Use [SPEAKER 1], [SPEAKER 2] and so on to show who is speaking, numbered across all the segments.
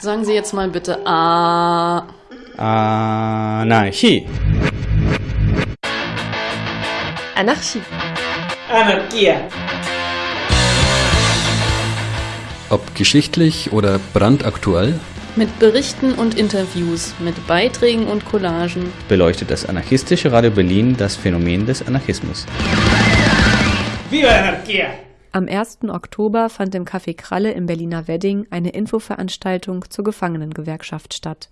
[SPEAKER 1] Sagen Sie jetzt mal bitte A.
[SPEAKER 2] Anarchie.
[SPEAKER 3] Anarchie.
[SPEAKER 4] Anarchia.
[SPEAKER 5] Ob geschichtlich oder brandaktuell,
[SPEAKER 1] Mit Berichten und Interviews, mit Beiträgen und Collagen.
[SPEAKER 2] beleuchtet das anarchistische Radio Berlin das Phänomen des Anarchismus.
[SPEAKER 4] Viva la anarquía.
[SPEAKER 3] Am 1. Oktober fand im Café Kralle im Berliner Wedding eine Infoveranstaltung zur Gefangenengewerkschaft statt.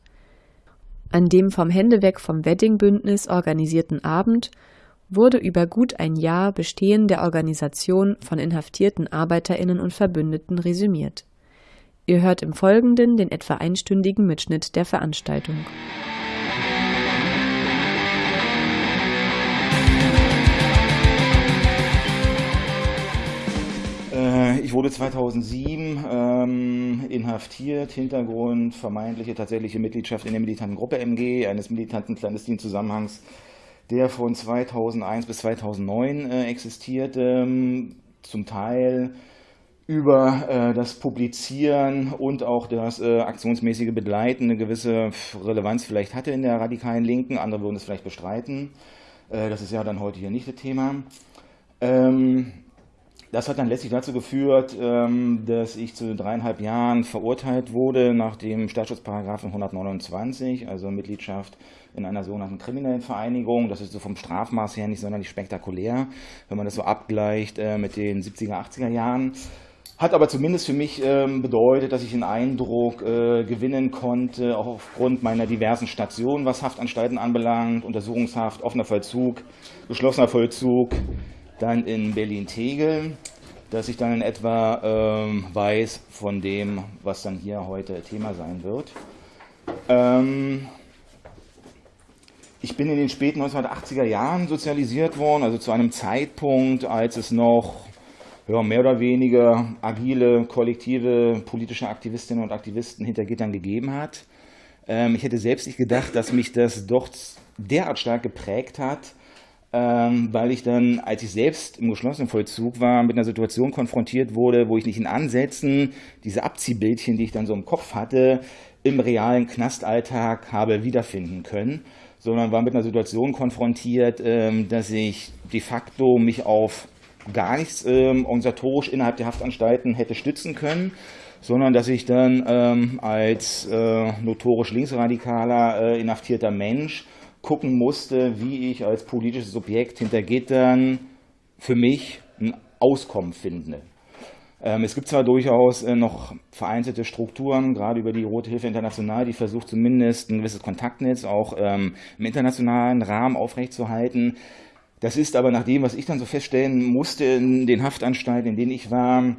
[SPEAKER 3] An dem vom Hände weg vom Wedding-Bündnis organisierten Abend wurde über gut ein Jahr Bestehen der Organisation von inhaftierten ArbeiterInnen und Verbündeten resümiert. Ihr hört im Folgenden den etwa einstündigen Mitschnitt der Veranstaltung.
[SPEAKER 6] Ich wurde 2007 ähm, inhaftiert, Hintergrund vermeintliche tatsächliche Mitgliedschaft in der militanten Gruppe MG, eines militanten Clandestinzusammenhangs, der von 2001 bis 2009 äh, existierte, ähm, zum Teil über äh, das Publizieren und auch das äh, aktionsmäßige Begleiten eine gewisse Relevanz vielleicht hatte in der radikalen Linken, andere würden es vielleicht bestreiten. Äh, das ist ja dann heute hier nicht das Thema. Ähm, das hat dann letztlich dazu geführt, ähm, dass ich zu dreieinhalb Jahren verurteilt wurde nach dem Staatsschutzparagraphen 129, also Mitgliedschaft in einer sogenannten kriminellen Vereinigung. Das ist so vom Strafmaß her nicht sonderlich spektakulär, wenn man das so abgleicht äh, mit den 70er, 80er Jahren. Hat aber zumindest für mich ähm, bedeutet, dass ich einen Eindruck äh, gewinnen konnte, auch aufgrund meiner diversen Stationen, was Haftanstalten anbelangt, Untersuchungshaft, offener Vollzug, geschlossener Vollzug, dann in Berlin-Tegel, dass ich dann in etwa ähm, weiß von dem, was dann hier heute Thema sein wird. Ähm, ich bin in den späten 1980er Jahren sozialisiert worden, also zu einem Zeitpunkt, als es noch ja, mehr oder weniger agile, kollektive politische Aktivistinnen und Aktivisten hinter Gittern gegeben hat. Ähm, ich hätte selbst nicht gedacht, dass mich das doch derart stark geprägt hat, ähm, weil ich dann, als ich selbst im geschlossenen Vollzug war, mit einer Situation konfrontiert wurde, wo ich nicht in Ansätzen diese Abziehbildchen, die ich dann so im Kopf hatte, im realen Knastalltag habe wiederfinden können, sondern war mit einer Situation konfrontiert, ähm, dass ich de facto mich auf gar nichts ähm, organisatorisch innerhalb der Haftanstalten hätte stützen können, sondern dass ich dann ähm, als äh, notorisch linksradikaler, äh, inhaftierter Mensch gucken musste, wie ich als politisches Subjekt hinter Gittern für mich ein Auskommen finde. Ähm, es gibt zwar durchaus äh, noch vereinzelte Strukturen, gerade über die Rote Hilfe International, die versucht zumindest ein gewisses Kontaktnetz auch ähm, im internationalen Rahmen aufrechtzuerhalten. Das ist aber nach dem, was ich dann so feststellen musste in den Haftanstalten, in denen ich war,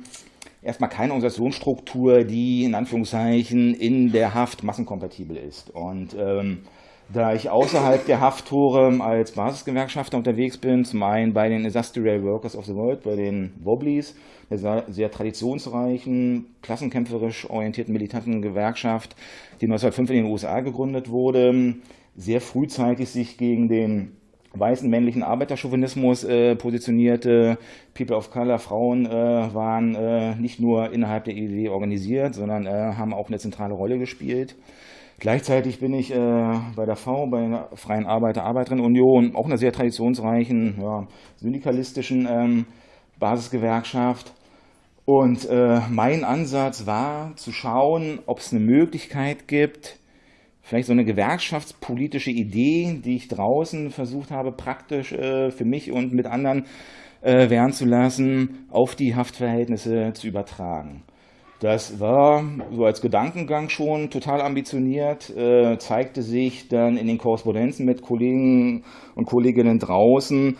[SPEAKER 6] erstmal keine Organisationsstruktur, die in Anführungszeichen in der Haft massenkompatibel ist. Und ähm, da ich außerhalb der Hafttore als Basisgewerkschafter unterwegs bin, zum einen bei den Industrial Workers of the World, bei den Wobblies, einer sehr traditionsreichen, klassenkämpferisch orientierten militanten Gewerkschaft, die 1905 in den USA gegründet wurde, sehr frühzeitig sich gegen den weißen männlichen Arbeiterchauvinismus äh, positionierte. People of Color, Frauen äh, waren äh, nicht nur innerhalb der IED organisiert, sondern äh, haben auch eine zentrale Rolle gespielt. Gleichzeitig bin ich äh, bei der V, bei der Freien Arbeiter Arbeiterinnen Union, auch einer sehr traditionsreichen, ja, syndikalistischen ähm, Basisgewerkschaft. Und äh, mein Ansatz war zu schauen, ob es eine Möglichkeit gibt, vielleicht so eine gewerkschaftspolitische Idee, die ich draußen versucht habe, praktisch äh, für mich und mit anderen äh, werden zu lassen, auf die Haftverhältnisse zu übertragen. Das war so als Gedankengang schon total ambitioniert, äh, zeigte sich dann in den Korrespondenzen mit Kollegen und Kolleginnen draußen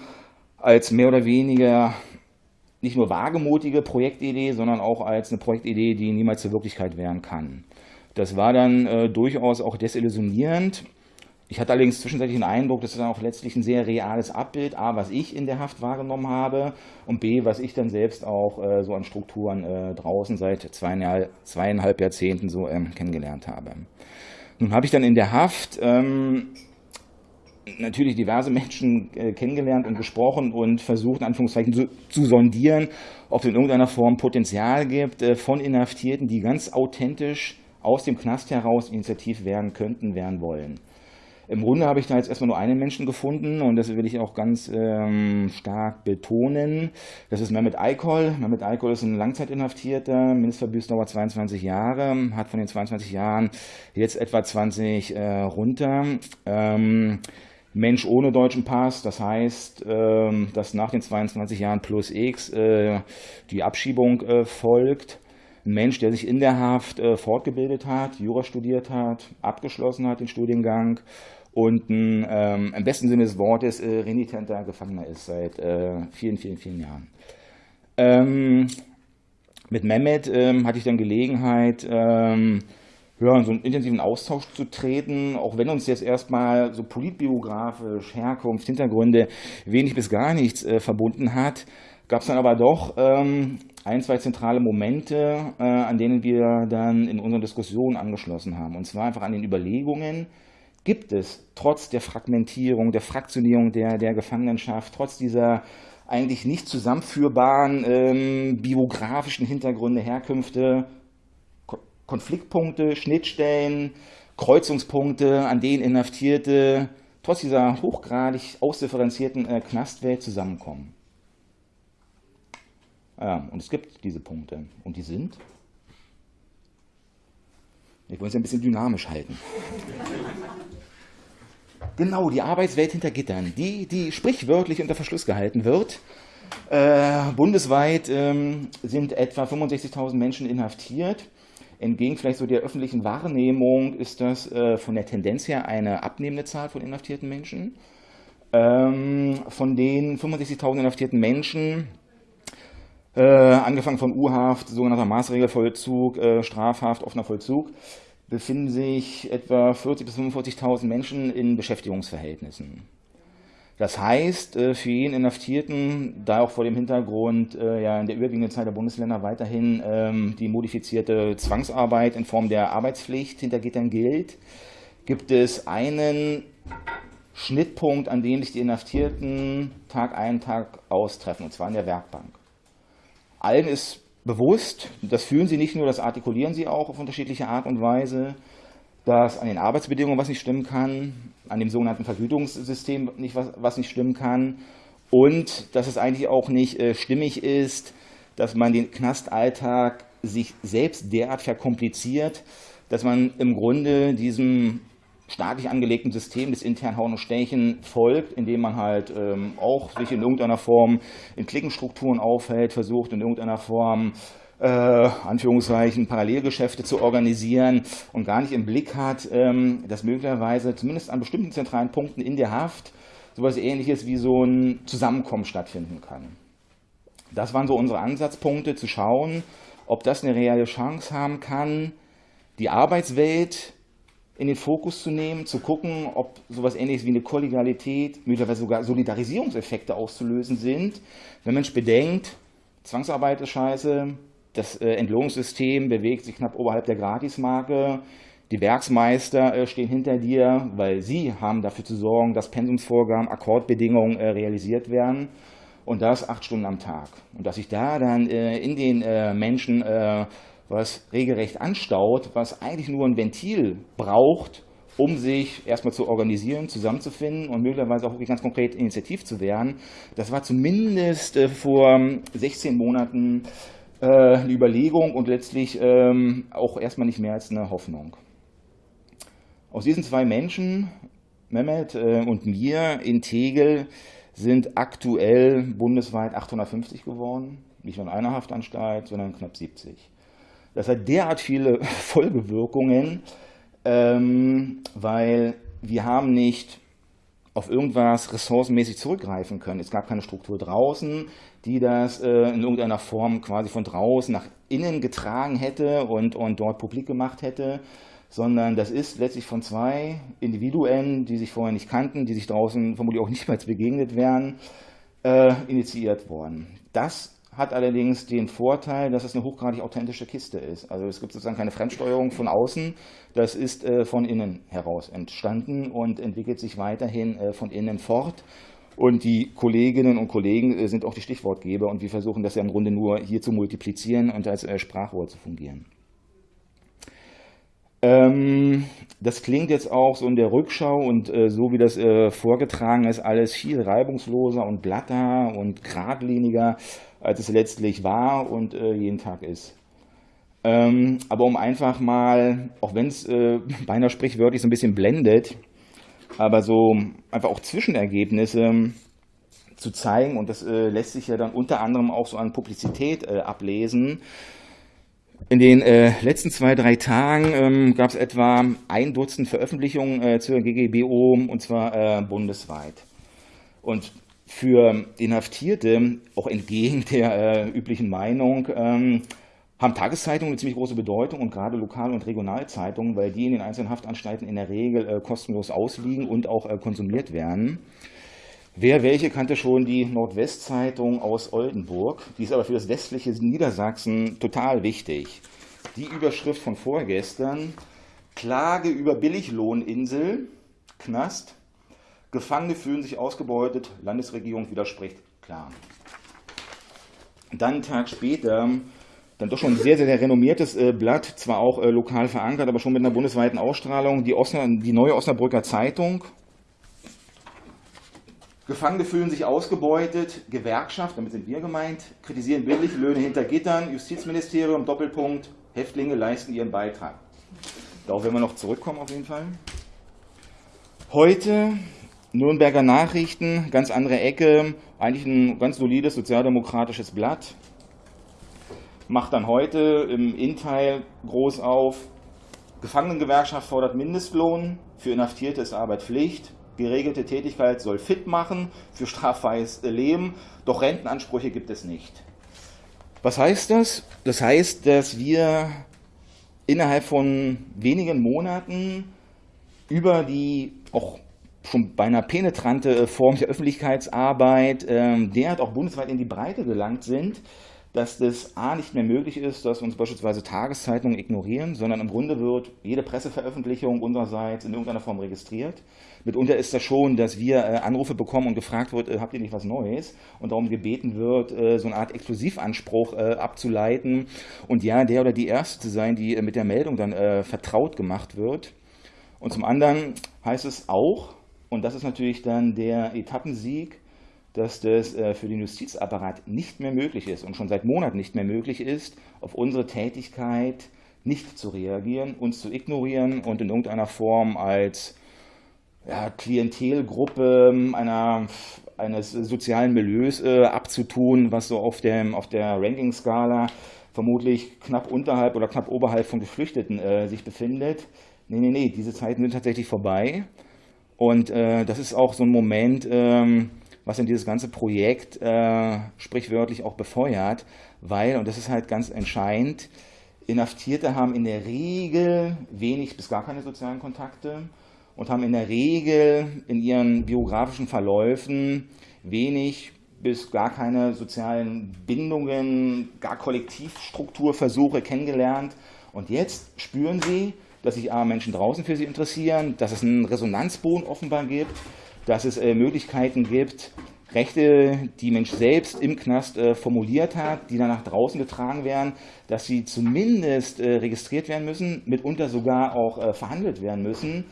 [SPEAKER 6] als mehr oder weniger nicht nur wagemutige Projektidee, sondern auch als eine Projektidee, die niemals zur Wirklichkeit werden kann. Das war dann äh, durchaus auch desillusionierend. Ich hatte allerdings zwischenzeitlich den Eindruck, das ist auch letztlich ein sehr reales Abbild, A, was ich in der Haft wahrgenommen habe und B, was ich dann selbst auch äh, so an Strukturen äh, draußen seit zweieinhalb, zweieinhalb Jahrzehnten so ähm, kennengelernt habe. Nun habe ich dann in der Haft ähm, natürlich diverse Menschen äh, kennengelernt und gesprochen und versucht, in Anführungszeichen zu, zu sondieren, ob es in irgendeiner Form Potenzial gibt äh, von Inhaftierten, die ganz authentisch aus dem Knast heraus initiativ werden könnten, werden wollen. Im Grunde habe ich da jetzt erstmal nur einen Menschen gefunden und das will ich auch ganz ähm, stark betonen. Das ist Mehmet Eikol. Mehmet Eikol ist ein Langzeitinhaftierter, Mindestverbüßdauer 22 Jahre, hat von den 22 Jahren jetzt etwa 20 äh, runter. Ähm, Mensch ohne deutschen Pass, das heißt, ähm, dass nach den 22 Jahren plus X äh, die Abschiebung äh, folgt. Ein Mensch, der sich in der Haft äh, fortgebildet hat, Jura studiert hat, abgeschlossen hat den Studiengang und ein, ähm, im besten Sinne des Wortes äh, renitenter Gefangener ist seit äh, vielen, vielen, vielen Jahren. Ähm, mit Mehmet ähm, hatte ich dann Gelegenheit, ähm, ja, in so einen intensiven Austausch zu treten, auch wenn uns jetzt erstmal so politbiografisch, Herkunft, Hintergründe wenig bis gar nichts äh, verbunden hat, gab es dann aber doch ähm, ein, zwei zentrale Momente, äh, an denen wir dann in unseren Diskussionen angeschlossen haben. Und zwar einfach an den Überlegungen, gibt es trotz der Fragmentierung, der Fraktionierung der, der Gefangenenschaft, trotz dieser eigentlich nicht zusammenführbaren ähm, biografischen Hintergründe, Herkünfte, Ko Konfliktpunkte, Schnittstellen, Kreuzungspunkte, an denen Inhaftierte trotz dieser hochgradig ausdifferenzierten äh, Knastwelt zusammenkommen. Ja, und es gibt diese Punkte. Und die sind? Ich wollte es ein bisschen dynamisch halten. Genau, die Arbeitswelt hinter Gittern, die, die sprichwörtlich unter Verschluss gehalten wird. Äh, bundesweit ähm, sind etwa 65.000 Menschen inhaftiert. Entgegen vielleicht so der öffentlichen Wahrnehmung ist das äh, von der Tendenz her eine abnehmende Zahl von inhaftierten Menschen. Ähm, von den 65.000 inhaftierten Menschen, äh, angefangen von U-Haft, sogenannter Maßregelvollzug, äh, Strafhaft, offener Vollzug, befinden sich etwa 40.000 bis 45.000 Menschen in Beschäftigungsverhältnissen. Das heißt, äh, für jeden Inhaftierten, da auch vor dem Hintergrund äh, ja in der überwiegenden Zahl der Bundesländer weiterhin ähm, die modifizierte Zwangsarbeit in Form der Arbeitspflicht hinter Gittern gilt, gibt es einen Schnittpunkt, an dem sich die Inhaftierten Tag ein, Tag austreffen, und zwar in der Werkbank. Allen ist bewusst, das fühlen sie nicht nur, das artikulieren sie auch auf unterschiedliche Art und Weise, dass an den Arbeitsbedingungen was nicht stimmen kann, an dem sogenannten Vergütungssystem nicht was, was nicht stimmen kann und dass es eigentlich auch nicht äh, stimmig ist, dass man den Knastalltag sich selbst derart verkompliziert, dass man im Grunde diesem staatlich angelegten System des internen Hauen und Stechen folgt, indem man halt ähm, auch sich in irgendeiner Form in Klickenstrukturen aufhält, versucht in irgendeiner Form äh, Anführungszeichen Parallelgeschäfte zu organisieren und gar nicht im Blick hat, ähm, dass möglicherweise zumindest an bestimmten zentralen Punkten in der Haft sowas ähnliches wie so ein Zusammenkommen stattfinden kann. Das waren so unsere Ansatzpunkte, zu schauen, ob das eine reelle Chance haben kann, die Arbeitswelt in den Fokus zu nehmen, zu gucken, ob sowas ähnliches wie eine Kollegialität, möglicherweise sogar Solidarisierungseffekte auszulösen sind. Wenn man bedenkt, Zwangsarbeit ist scheiße, das äh, Entlohnungssystem bewegt sich knapp oberhalb der Gratismarke, die Werksmeister äh, stehen hinter dir, weil sie haben dafür zu sorgen, dass Pensumsvorgaben, Akkordbedingungen äh, realisiert werden und das acht Stunden am Tag. Und dass sich da dann in den Menschen was regelrecht anstaut, was eigentlich nur ein Ventil braucht, um sich erstmal zu organisieren, zusammenzufinden und möglicherweise auch wirklich ganz konkret initiativ zu werden. Das war zumindest äh, vor 16 Monaten äh, eine Überlegung und letztlich ähm, auch erstmal nicht mehr als eine Hoffnung. Aus diesen zwei Menschen, Mehmet äh, und mir in Tegel, sind aktuell bundesweit 850 geworden. Nicht nur in einer Haftanstalt, sondern knapp 70. Das hat derart viele Folgewirkungen, ähm, weil wir haben nicht auf irgendwas ressourcenmäßig zurückgreifen können. Es gab keine Struktur draußen, die das äh, in irgendeiner Form quasi von draußen nach innen getragen hätte und, und dort publik gemacht hätte, sondern das ist letztlich von zwei Individuen, die sich vorher nicht kannten, die sich draußen vermutlich auch nicht mehr begegnet wären, äh, initiiert worden. Das hat allerdings den Vorteil, dass es eine hochgradig authentische Kiste ist. Also es gibt sozusagen keine Fremdsteuerung von außen, das ist äh, von innen heraus entstanden und entwickelt sich weiterhin äh, von innen fort. Und die Kolleginnen und Kollegen äh, sind auch die Stichwortgeber und wir versuchen das ja im Grunde nur hier zu multiplizieren und als Sprachrohr zu fungieren. Ähm, das klingt jetzt auch so in der Rückschau und äh, so wie das äh, vorgetragen ist, alles viel reibungsloser und glatter und geradliniger, als es letztlich war und äh, jeden Tag ist. Ähm, aber um einfach mal, auch wenn es äh, beinahe sprichwörtlich so ein bisschen blendet, aber so einfach auch Zwischenergebnisse zu zeigen, und das äh, lässt sich ja dann unter anderem auch so an Publizität äh, ablesen, in den äh, letzten zwei, drei Tagen ähm, gab es etwa ein Dutzend Veröffentlichungen äh, zur GGBO und zwar bundesweit. Und für Inhaftierte, auch entgegen der äh, üblichen Meinung, ähm, haben Tageszeitungen eine ziemlich große Bedeutung und gerade Lokal- und Regionalzeitungen, weil die in den einzelnen Haftanstalten in der Regel äh, kostenlos ausliegen und auch äh, konsumiert werden. Wer welche kannte schon die Nordwestzeitung aus Oldenburg, die ist aber für das westliche Niedersachsen total wichtig. Die Überschrift von vorgestern, Klage über Billiglohninsel, Knast, Gefangene fühlen sich ausgebeutet, Landesregierung widerspricht, klar. Dann einen Tag später, dann doch schon ein sehr, sehr, renommiertes äh, Blatt, zwar auch äh, lokal verankert, aber schon mit einer bundesweiten Ausstrahlung, die, Osna, die neue Osnabrücker Zeitung, Gefangene fühlen sich ausgebeutet, Gewerkschaft, damit sind wir gemeint, kritisieren Billiglöhne hinter Gittern, Justizministerium, Doppelpunkt, Häftlinge leisten ihren Beitrag. Darauf werden wir noch zurückkommen auf jeden Fall. Heute Nürnberger Nachrichten, ganz andere Ecke, eigentlich ein ganz solides sozialdemokratisches Blatt. Macht dann heute im Innteil groß auf, Gefangenengewerkschaft fordert Mindestlohn, für Inhaftierte ist Arbeit Pflicht, geregelte Tätigkeit soll fit machen für straffreies Leben, doch Rentenansprüche gibt es nicht. Was heißt das? Das heißt, dass wir innerhalb von wenigen Monaten über die auch schon beinahe penetrante Form der Öffentlichkeitsarbeit ähm, derart auch bundesweit in die Breite gelangt sind, dass das A nicht mehr möglich ist, dass uns beispielsweise Tageszeitungen ignorieren, sondern im Grunde wird jede Presseveröffentlichung unsererseits in irgendeiner Form registriert. Mitunter ist das schon, dass wir äh, Anrufe bekommen und gefragt wird, äh, habt ihr nicht was Neues? Und darum gebeten wird, äh, so eine Art Exklusivanspruch äh, abzuleiten und ja, der oder die Erste zu sein, die äh, mit der Meldung dann äh, vertraut gemacht wird. Und zum anderen heißt es auch, und das ist natürlich dann der Etappensieg, dass das äh, für den Justizapparat nicht mehr möglich ist und schon seit Monaten nicht mehr möglich ist, auf unsere Tätigkeit nicht zu reagieren, uns zu ignorieren und in irgendeiner Form als ja, Klientelgruppe einer, eines sozialen Milieus äh, abzutun, was so auf, dem, auf der Ranking-Skala vermutlich knapp unterhalb oder knapp oberhalb von Geflüchteten äh, sich befindet. Nee, nee, nee, diese Zeiten sind tatsächlich vorbei. Und äh, das ist auch so ein Moment, ähm, was in dieses ganze Projekt äh, sprichwörtlich auch befeuert, weil, und das ist halt ganz entscheidend, Inhaftierte haben in der Regel wenig bis gar keine sozialen Kontakte und haben in der Regel in ihren biografischen Verläufen wenig bis gar keine sozialen Bindungen, gar Kollektivstrukturversuche kennengelernt. Und jetzt spüren sie, dass sich Menschen draußen für sie interessieren, dass es einen Resonanzboden offenbar gibt, dass es äh, Möglichkeiten gibt, Rechte, die Mensch selbst im Knast äh, formuliert hat, die dann nach draußen getragen werden, dass sie zumindest äh, registriert werden müssen, mitunter sogar auch äh, verhandelt werden müssen.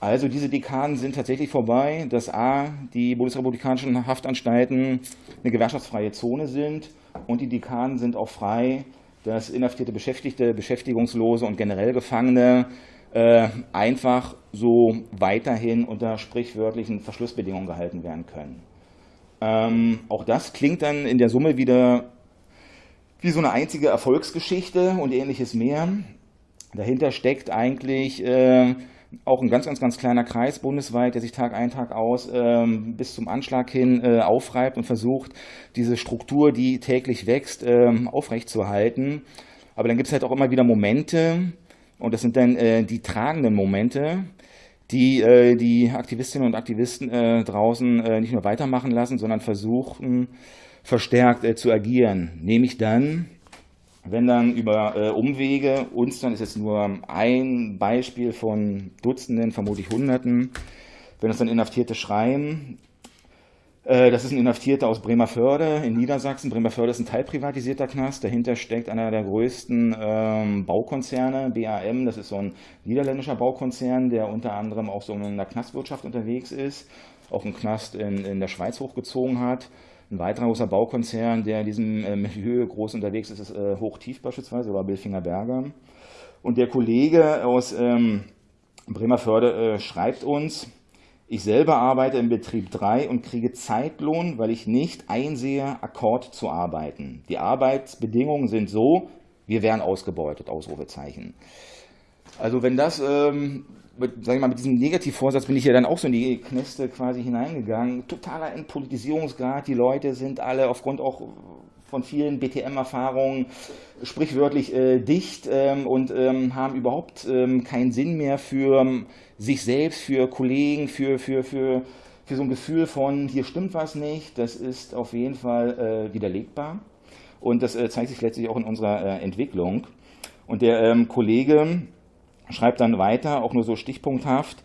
[SPEAKER 6] Also diese Dekaden sind tatsächlich vorbei, dass A, die bundesrepublikanischen Haftanstalten eine gewerkschaftsfreie Zone sind und die Dekaden sind auch frei, dass inhaftierte Beschäftigte, Beschäftigungslose und generell Gefangene äh, einfach so weiterhin unter sprichwörtlichen Verschlussbedingungen gehalten werden können. Ähm, auch das klingt dann in der Summe wieder wie so eine einzige Erfolgsgeschichte und ähnliches mehr. Dahinter steckt eigentlich äh, auch ein ganz, ganz, ganz kleiner Kreis bundesweit, der sich Tag ein, Tag aus ähm, bis zum Anschlag hin äh, aufreibt und versucht, diese Struktur, die täglich wächst, ähm, aufrechtzuerhalten. Aber dann gibt es halt auch immer wieder Momente, und das sind dann äh, die tragenden Momente, die äh, die Aktivistinnen und Aktivisten äh, draußen äh, nicht nur weitermachen lassen, sondern versuchen verstärkt äh, zu agieren. Nämlich dann, wenn dann über äh, Umwege uns dann ist jetzt nur ein Beispiel von Dutzenden, vermutlich Hunderten, wenn uns dann Inhaftierte schreiben, Äh, das ist ein Inhaftierter aus Bremerförde in Niedersachsen. Bremerförde ist ein teilprivatisierter Knast. Dahinter steckt einer der größten ähm, Baukonzerne, BAM. Das ist so ein niederländischer Baukonzern, der unter anderem auch so in der Knastwirtschaft unterwegs ist, auch einen Knast in, in der Schweiz hochgezogen hat. Ein weiterer großer Baukonzern, der in diesem äh, Milieu groß unterwegs ist, ist äh, Hochtief beispielsweise oder Bilfinger Berger. Und der Kollege aus ähm, Bremerförde äh, schreibt uns, ich selber arbeite im Betrieb 3 und kriege Zeitlohn, weil ich nicht einsehe, Akkord zu arbeiten. Die Arbeitsbedingungen sind so, wir werden ausgebeutet, Ausrufezeichen. Also wenn das, ähm, mit, sag ich mal, mit diesem Negativvorsatz bin ich ja dann auch so in die Kneste quasi hineingegangen. Totaler Entpolitisierungsgrad, die Leute sind alle aufgrund auch von vielen BTM-Erfahrungen sprichwörtlich äh, dicht ähm, und ähm, haben überhaupt ähm, keinen Sinn mehr für ähm, sich selbst, für Kollegen, für, für, für, für so ein Gefühl von, hier stimmt was nicht. Das ist auf jeden Fall äh, widerlegbar und das äh, zeigt sich letztlich auch in unserer äh, Entwicklung. Und der ähm, Kollege schreibt dann weiter, auch nur so stichpunkthaft,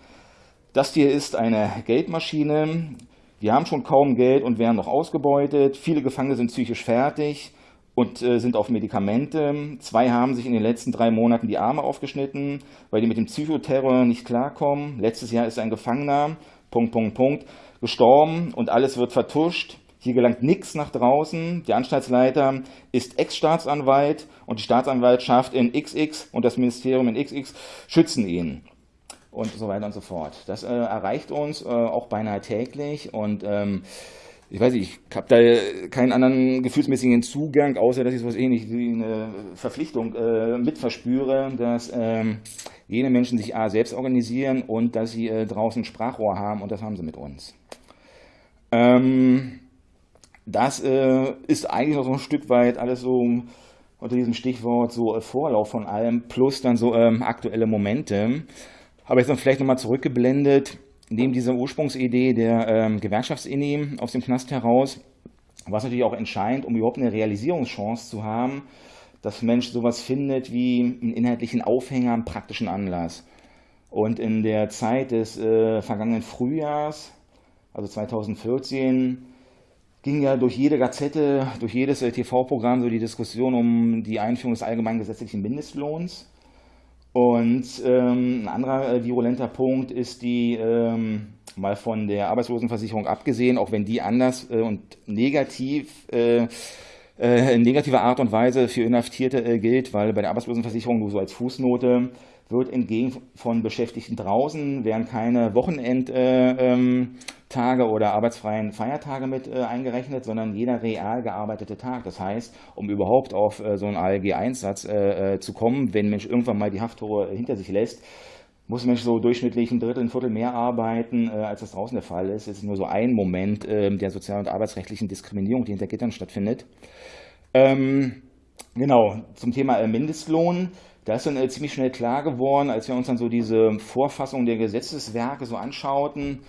[SPEAKER 6] das hier ist eine Geldmaschine, wir haben schon kaum Geld und werden noch ausgebeutet. Viele Gefangene sind psychisch fertig und äh, sind auf Medikamente. Zwei haben sich in den letzten drei Monaten die Arme aufgeschnitten, weil die mit dem Psychoterror nicht klarkommen. Letztes Jahr ist ein Gefangener, Punkt, Punkt, Punkt, gestorben und alles wird vertuscht. Hier gelangt nichts nach draußen. Der Anstaltsleiter ist Ex-Staatsanwalt und die Staatsanwaltschaft in XX und das Ministerium in XX schützen ihn und so weiter und so fort. Das äh, erreicht uns äh, auch beinahe täglich und ähm, ich weiß nicht, ich habe da keinen anderen gefühlsmäßigen Zugang, außer dass ich sowas ähnlich wie eine Verpflichtung äh, mitverspüre, dass ähm, jene Menschen sich A selbst organisieren und dass sie äh, draußen Sprachrohr haben und das haben sie mit uns. Ähm, das äh, ist eigentlich noch so ein Stück weit alles so unter diesem Stichwort so äh, Vorlauf von allem plus dann so ähm, aktuelle Momente. Aber jetzt noch vielleicht nochmal zurückgeblendet, neben dieser Ursprungsidee der ähm, Gewerkschaftsinni aus dem Knast heraus, was natürlich auch entscheidend, um überhaupt eine Realisierungschance zu haben, dass Mensch sowas findet wie einen inhaltlichen Aufhänger, einen praktischen Anlass. Und in der Zeit des äh, vergangenen Frühjahrs, also 2014, ging ja durch jede Gazette, durch jedes äh, TV-Programm so die Diskussion um die Einführung des allgemeinen gesetzlichen Mindestlohns. Und ähm, ein anderer äh, virulenter Punkt ist die, ähm, mal von der Arbeitslosenversicherung abgesehen, auch wenn die anders äh, und negativ äh, äh in negativer Art und Weise für Inhaftierte äh, gilt, weil bei der Arbeitslosenversicherung nur so als Fußnote wird entgegen von Beschäftigten draußen, werden keine Wochenendtage äh, ähm, oder arbeitsfreien Feiertage mit äh, eingerechnet, sondern jeder real gearbeitete Tag. Das heißt, um überhaupt auf äh, so einen ALG-Einsatz zu kommen, wenn Mensch irgendwann mal die Hafttore hinter sich lässt, muss Mensch so durchschnittlich ein Drittel, ein Viertel mehr arbeiten, als das draußen der Fall ist. Es ist nur so ein Moment ähm, der sozial- und arbeitsrechtlichen Diskriminierung, die hinter Gittern stattfindet. Ähm, genau, zum Thema Mindestlohn. Da ist dann äh, ziemlich schnell klar geworden, als wir uns dann so diese Vorfassung der Gesetzeswerke so anschauten,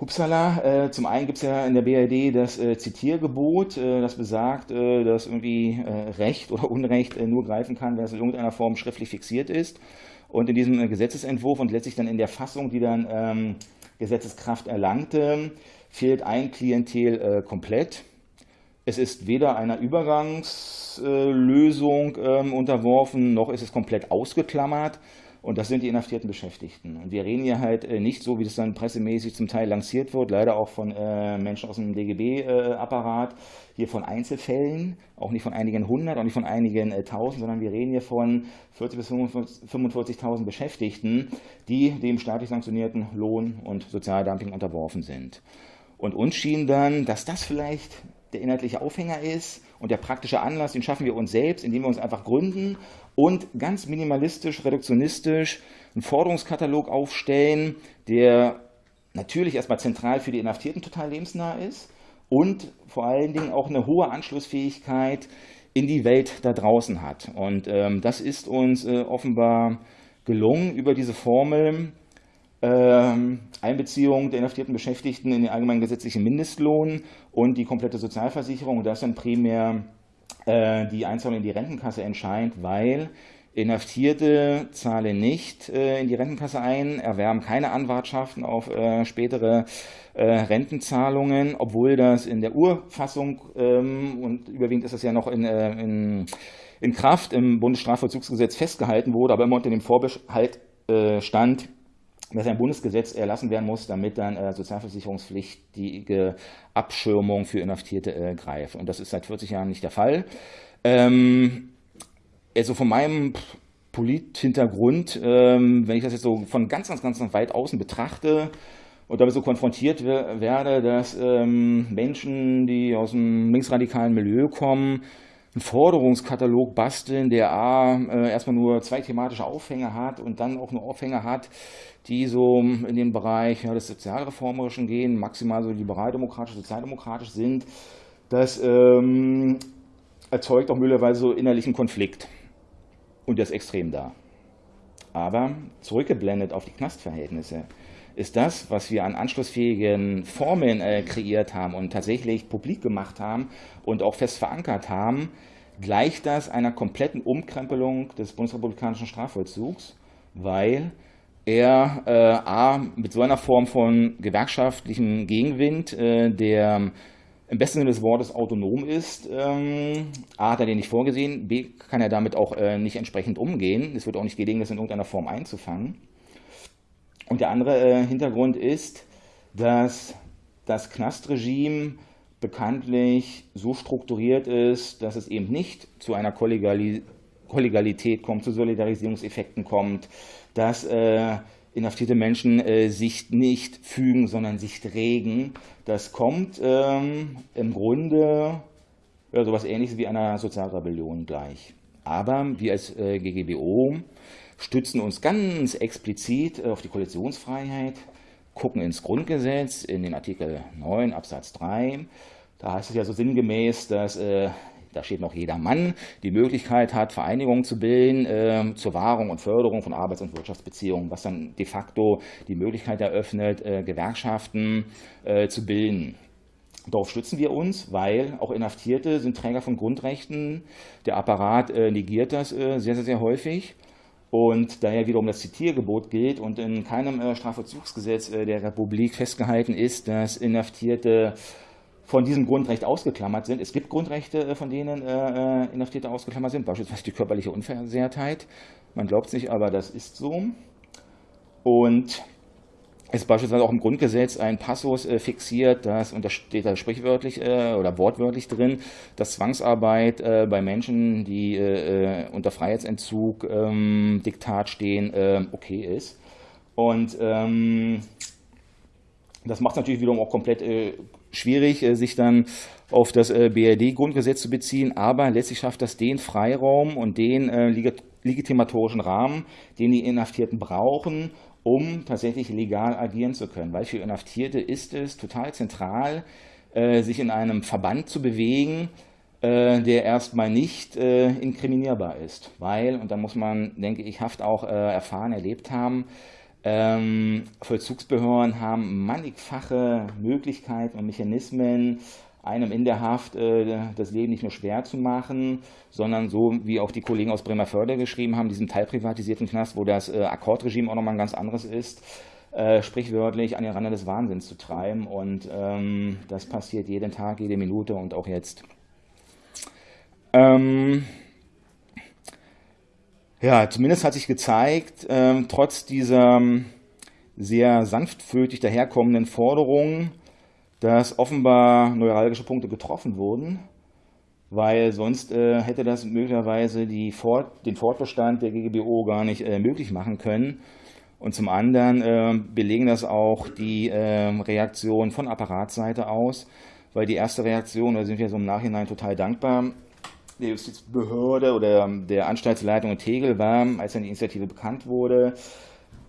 [SPEAKER 6] Hupsala, äh, zum einen gibt es ja in der BRD das äh, Zitiergebot, äh, das besagt, äh, dass irgendwie äh, Recht oder Unrecht nur greifen kann, wenn es in irgendeiner Form schriftlich fixiert ist. Und in diesem Gesetzesentwurf und letztlich dann in der Fassung, die dann ähm, Gesetzeskraft erlangte, fehlt ein Klientel komplett. Es ist weder einer Übergangslösung ähm, unterworfen, noch ist es komplett ausgeklammert. Und das sind die inhaftierten Beschäftigten. Und wir reden hier halt äh, nicht so, wie das dann pressemäßig zum Teil lanciert wird, leider auch von äh, Menschen aus dem DGB-Apparat, äh, hier von Einzelfällen, auch nicht von einigen hundert, auch nicht von einigen tausend, sondern wir reden hier von 40.000 bis 45.000 Beschäftigten, die dem staatlich sanktionierten Lohn- und Sozialdumping unterworfen sind. Und uns schien dann, dass das vielleicht der inhaltliche Aufhänger ist und der praktische Anlass, den schaffen wir uns selbst, indem wir uns einfach gründen und ganz minimalistisch, reduktionistisch einen Forderungskatalog aufstellen, der natürlich erstmal zentral für die Inhaftierten total lebensnah ist und vor allen Dingen auch eine hohe Anschlussfähigkeit in die Welt da draußen hat. Und ähm, das ist uns äh, offenbar gelungen über diese Formel, ähm, Einbeziehung der inhaftierten Beschäftigten in den allgemeinen gesetzlichen Mindestlohn und die komplette Sozialversicherung. Und das dann primär äh, die Einzahlung in die Rentenkasse entscheidend, weil Inhaftierte zahlen nicht äh, in die Rentenkasse ein, erwerben keine Anwartschaften auf äh, spätere äh, Rentenzahlungen, obwohl das in der Urfassung ähm, und überwiegend ist das ja noch in, äh, in, in, Kraft im Bundesstrafvollzugsgesetz festgehalten wurde, aber immer unter dem Vorbehalt äh, stand, dass ein Bundesgesetz erlassen werden muss, damit dann äh, sozialversicherungspflichtige Abschirmung für Inhaftierte äh, greift. Und das ist seit 40 Jahren nicht der Fall. Ähm, also von meinem Polithintergrund, ähm, wenn ich das jetzt so von ganz, ganz, ganz weit außen betrachte und damit so konfrontiert werde, dass ähm, Menschen, die aus einem linksradikalen Milieu kommen, einen Forderungskatalog basteln, der A, äh, erstmal nur zwei thematische Aufhänge hat und dann auch nur Aufhänge hat, die so in den Bereich ja, des Sozialreformerischen gehen, maximal so liberaldemokratisch, sozialdemokratisch sind, das ähm, erzeugt auch möglicherweise so innerlichen Konflikt und der ist extrem da. Aber zurückgeblendet auf die Knastverhältnisse ist das, was wir an anschlussfähigen Formeln äh, kreiert haben und tatsächlich publik gemacht haben und auch fest verankert haben, gleicht das einer kompletten Umkrempelung des bundesrepublikanischen Strafvollzugs, weil er äh, a, mit so einer Form von gewerkschaftlichem Gegenwind, äh, der im besten Sinne des Wortes autonom ist. Ähm, A hat er den nicht vorgesehen, B kann er damit auch äh, nicht entsprechend umgehen. Es wird auch nicht gelingen, das in irgendeiner Form einzufangen. Und der andere äh, Hintergrund ist, dass das Knastregime bekanntlich so strukturiert ist, dass es eben nicht zu einer Kollegialität kommt, zu Solidarisierungseffekten kommt, dass äh, inhaftierte Menschen äh, sich nicht fügen, sondern sich regen. Das kommt ähm, im Grunde ja, sowas ähnliches wie einer Sozialrebellion gleich. Aber wir als äh, GGBO stützen uns ganz explizit auf die Koalitionsfreiheit, gucken ins Grundgesetz, in den Artikel 9 Absatz 3. Da heißt es ja so sinngemäß, dass äh, da steht noch jeder Mann, die Möglichkeit hat, Vereinigungen zu bilden äh, zur Wahrung und Förderung von Arbeits- und Wirtschaftsbeziehungen, was dann de facto die Möglichkeit eröffnet, äh, Gewerkschaften äh, zu bilden. Darauf stützen wir uns, weil auch Inhaftierte sind Träger von Grundrechten. Der Apparat äh, negiert das äh, sehr, sehr, sehr häufig. Und daher wiederum das Zitiergebot gilt und in keinem äh, Strafvollzugsgesetz der Republik festgehalten ist, dass Inhaftierte von diesem Grundrecht ausgeklammert sind. Es gibt Grundrechte, äh, von denen äh, äh, Inhaftierte ausgeklammert sind, beispielsweise die körperliche Unversehrtheit. Man glaubt es nicht, aber das ist so. Und ist beispielsweise auch im Grundgesetz ein Passus äh, fixiert, dass, und das steht da sprichwörtlich äh, oder wortwörtlich drin, dass Zwangsarbeit äh, bei Menschen, die äh, unter Freiheitsentzug ähm, Diktat stehen, okay ist. Und ähm, das macht es natürlich wiederum auch komplett schwierig, äh, sich dann auf das äh, BRD-Grundgesetz zu beziehen, aber letztlich schafft das den Freiraum und den äh, legitimatorischen Rahmen, den die Inhaftierten brauchen, um tatsächlich legal agieren zu können. Weil für Inhaftierte ist es total zentral, sich in einem Verband zu bewegen, der erstmal nicht inkriminierbar ist. Weil, und da muss man, denke ich, Haft auch erfahren, erlebt haben, ähm, Vollzugsbehörden haben mannigfache Möglichkeiten und Mechanismen, einem in der Haft äh, das Leben nicht nur schwer zu machen, sondern so wie auch die Kollegen aus Bremerförde geschrieben haben, diesem teilprivatisierten Knast, wo das äh, Akkordregime auch nochmal ein ganz anderes ist, äh, sprichwörtlich an den Rande des Wahnsinns zu treiben. Und ähm, das passiert jeden Tag, jede Minute und auch jetzt. Ähm, ja, zumindest hat sich gezeigt, ähm, trotz dieser ähm, sehr sanftmütig daherkommenden Forderungen, dass offenbar neuralgische Punkte getroffen wurden, weil sonst äh, hätte das möglicherweise Fort, den Fortbestand der GGBO gar nicht äh, möglich machen können. Und zum anderen äh, belegen das auch die ähm, Reaktionen von Apparatsseite aus, weil die erste Reaktion, da sind wir so im Nachhinein total dankbar, der Justizbehörde oder der Anstaltsleitung in Tegel war, als dann die Initiative bekannt wurde,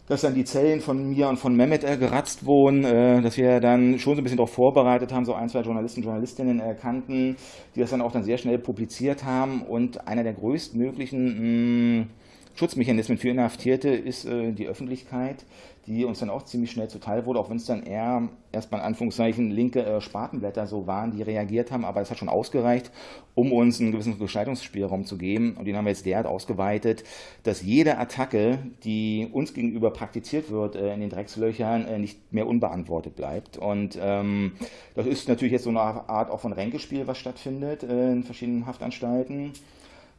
[SPEAKER 6] dass dann die Zellen von mir und von Mehmet äh, geratzt wurden, äh, dass wir dann schon so ein bisschen darauf vorbereitet haben, so ein, zwei Journalisten, Journalistinnen erkannten, die das dann auch dann sehr schnell publiziert haben. Und einer der größtmöglichen mh, Schutzmechanismen für Inhaftierte ist äh, die Öffentlichkeit, die uns dann auch ziemlich schnell zuteil wurde, auch wenn es dann eher erstmal in Anführungszeichen linke äh, Spatenblätter so waren, die reagiert haben, aber es hat schon ausgereicht, um uns einen gewissen Gestaltungsspielraum zu geben. Und den haben wir jetzt derart ausgeweitet, dass jede Attacke, die uns gegenüber praktiziert wird äh, in den Dreckslöchern, äh, nicht mehr unbeantwortet bleibt. Und ähm, das ist natürlich jetzt so eine Art auch von Ränkespiel, was stattfindet äh, in verschiedenen Haftanstalten.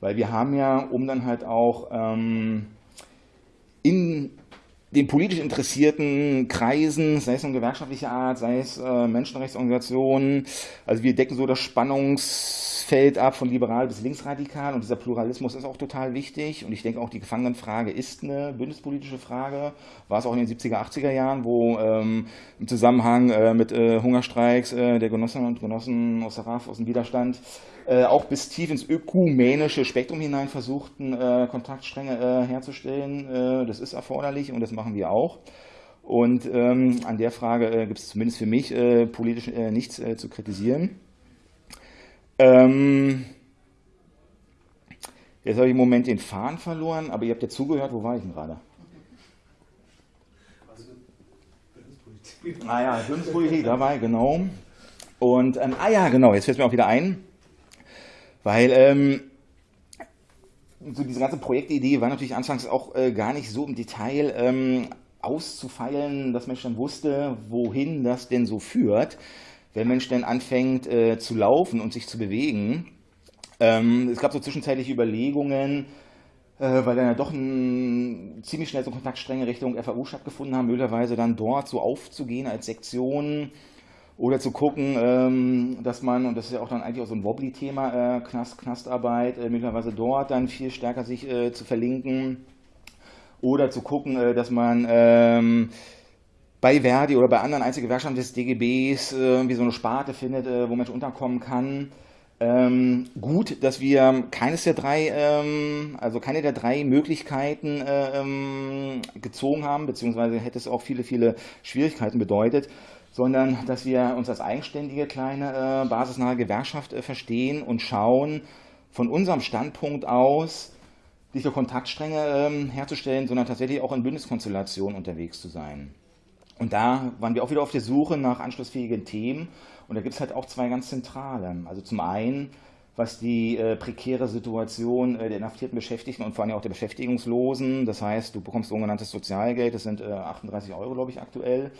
[SPEAKER 6] Weil wir haben ja, um dann halt auch ähm, in den politisch interessierten Kreisen, sei es um gewerkschaftliche Art, sei es äh, Menschenrechtsorganisationen, also wir decken so das Spannungsfeld ab von liberal bis linksradikal und dieser Pluralismus ist auch total wichtig und ich denke auch die Gefangenenfrage ist eine bündnispolitische Frage, war es auch in den 70er, 80er Jahren, wo ähm, im Zusammenhang äh, mit äh, Hungerstreiks äh, der Genossinnen und Genossen aus der RAF, aus dem Widerstand, äh, auch bis tief ins ökumenische Spektrum hinein versuchten, äh, Kontaktstränge äh, herzustellen. Das ist erforderlich und das machen wir auch. Und ähm, an der Frage gibt es zumindest für mich politisch nichts zu kritisieren. Ähm, jetzt habe ich im Moment den Faden verloren, aber ihr habt ja zugehört, wo war ich denn gerade? Ah ja, Bildungspolitik dabei, genau. Und, ähm, ah ja, genau, jetzt fällt mir auch wieder ein. Weil ähm, so diese ganze Projektidee war natürlich anfangs auch äh, gar nicht so im Detail ähm, auszufeilen, dass Mensch dann wusste, wohin das denn so führt, wenn Mensch dann anfängt äh, zu laufen und sich zu bewegen. Ähm, es gab so zwischenzeitliche Überlegungen, äh, weil dann ja doch ein, ziemlich schnell so Kontaktstränge Richtung FAU stattgefunden haben, möglicherweise dann dort so aufzugehen als Sektion oder zu gucken, ähm, dass man, und das ist ja auch dann eigentlich auch so ein Wobbly-Thema, äh, Knast, Knastarbeit, äh, möglicherweise dort dann viel stärker sich äh, zu verlinken. Oder zu gucken, äh, dass man ähm, bei Verdi oder bei anderen Einzelgewerkschaften des DGBs äh, irgendwie so eine Sparte findet, äh, wo Mensch unterkommen kann. Ähm, gut, dass wir keines der drei, ähm, also keine der drei Möglichkeiten äh, ähm, gezogen haben, beziehungsweise hätte es auch viele, viele Schwierigkeiten bedeutet sondern dass wir uns als eigenständige kleine äh, basisnahe Gewerkschaft äh, verstehen und schauen, von unserem Standpunkt aus nicht nur Kontaktstränge ähm, herzustellen, sondern tatsächlich auch in Bündniskonstellationen unterwegs zu sein. Und da waren wir auch wieder auf der Suche nach anschlussfähigen Themen. Und da gibt es halt auch zwei ganz zentrale. Also zum einen, was die äh, prekäre Situation äh, der inhaftierten Beschäftigten und vor allem auch der Beschäftigungslosen, das heißt, du bekommst sogenanntes Sozialgeld, das sind äh, 38 Euro, glaube ich, aktuell,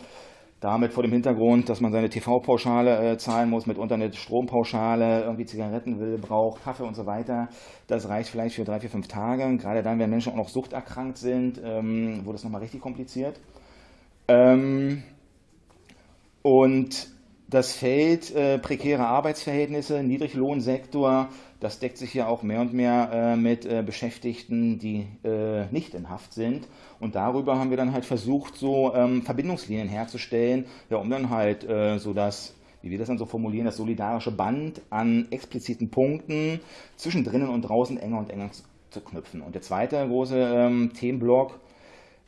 [SPEAKER 6] damit vor dem Hintergrund, dass man seine TV-Pauschale äh, zahlen muss, mitunter eine Strompauschale, irgendwie Zigaretten will, braucht, Kaffee und so weiter. Das reicht vielleicht für drei, vier, fünf Tage. Gerade dann, wenn Menschen auch noch suchterkrankt sind, ähm, wurde es nochmal richtig kompliziert. Ähm, und das Feld äh, prekäre Arbeitsverhältnisse, Niedriglohnsektor, das deckt sich ja auch mehr und mehr äh, mit äh, Beschäftigten, die äh, nicht in Haft sind. Und darüber haben wir dann halt versucht, so ähm, Verbindungslinien herzustellen, ja, um dann halt äh, so das, wie wir das dann so formulieren, das solidarische Band an expliziten Punkten zwischen drinnen und draußen enger und enger zu knüpfen. Und der zweite große ähm, Themenblock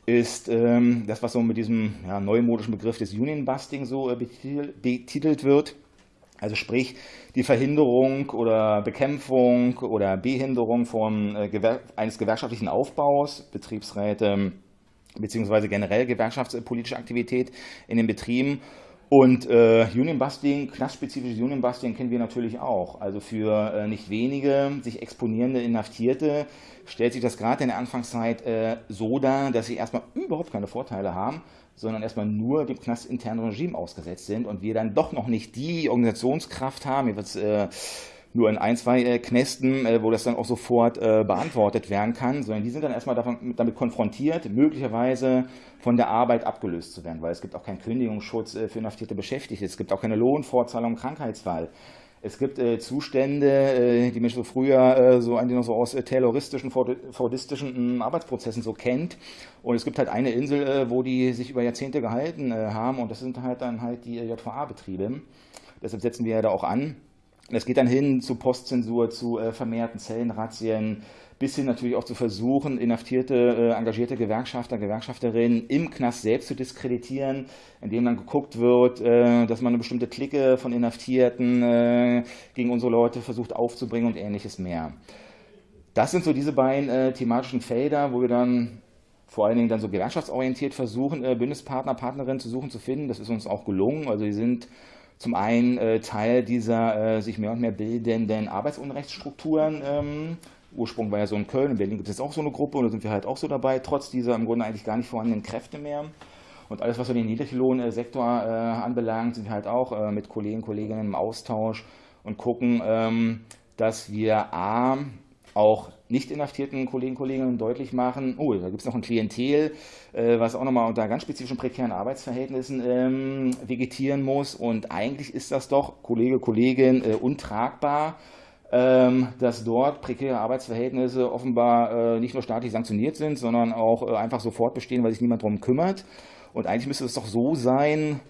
[SPEAKER 6] ist ähm, das, was so mit diesem ja, neumodischen Begriff des Union Busting so äh, betitelt wird. Also sprich die Verhinderung oder Bekämpfung oder Behinderung von, äh, gewer eines gewerkschaftlichen Aufbaus, Betriebsräte beziehungsweise generell gewerkschaftspolitische Aktivität in den Betrieben. Und äh, Union Busting, knastspezifisches Union Busting kennen wir natürlich auch. Also für äh, nicht wenige sich exponierende Inhaftierte stellt sich das gerade in der Anfangszeit äh, so dar, dass sie erstmal überhaupt keine Vorteile haben, sondern erstmal nur dem knastinternen Regime ausgesetzt sind und wir dann doch noch nicht die Organisationskraft haben, jetzt äh, nur in ein, zwei äh, Knästen, äh, wo das dann auch sofort äh, beantwortet werden kann, sondern die sind dann erstmal davon, damit konfrontiert, möglicherweise von der Arbeit abgelöst zu werden, weil es gibt auch keinen Kündigungsschutz äh, für inhaftierte Beschäftigte, es gibt auch keine Lohnfortzahlung Krankheitsfall. Es gibt äh, Zustände, äh, die man so früher so eigentlich noch so aus tayloristischen, fordistischen hm, Arbeitsprozessen so kennt. Und es gibt halt eine Insel, wo die sich über Jahrzehnte gehalten haben und das sind halt dann halt die JVA-Betriebe. Deshalb setzen wir ja da auch an. Es geht dann hin zu Postzensur, zu vermehrten Zellenrazzien, bis hin natürlich auch zu versuchen, inhaftierte, äh, engagierte Gewerkschafter, Gewerkschafterinnen im Knast selbst zu diskreditieren, indem dann geguckt wird, äh, dass man eine bestimmte Clique von Inhaftierten äh, gegen unsere Leute versucht aufzubringen und ähnliches mehr. das sind so diese beiden äh, thematischen Felder, wo wir dann vor allen Dingen dann so gewerkschaftsorientiert versuchen, äh, Bündnispartner, Partnerinnen zu suchen, zu finden. Das ist uns auch gelungen. Also wir sind zum einen äh, Teil dieser äh, sich mehr und mehr bildenden Arbeitsunrechtsstrukturen. Ähm, Ursprung war ja so in Köln, in Berlin gibt es auch so eine Gruppe und da sind wir halt auch so dabei, trotz dieser im Grunde eigentlich gar nicht vorhandenen Kräfte mehr. Und alles, was so den Niedriglohnsektor äh, anbelangt, sind wir halt auch äh, mit Kollegen und Kolleginnen im Austausch und gucken, ähm, dass wir A, auch nicht inhaftierten Kollegen Kolleginnen deutlich machen, oh, da gibt es noch ein Klientel, äh, was auch nochmal unter ganz spezifischen prekären Arbeitsverhältnissen ähm, vegetieren muss. Und eigentlich ist das doch, Kollege, Kollegin, äh, untragbar, ähm, dass dort prekäre Arbeitsverhältnisse offenbar äh, nicht nur staatlich sanktioniert sind, sondern auch äh, einfach sofort bestehen, weil sich niemand darum kümmert. Und eigentlich müsste es doch so sein,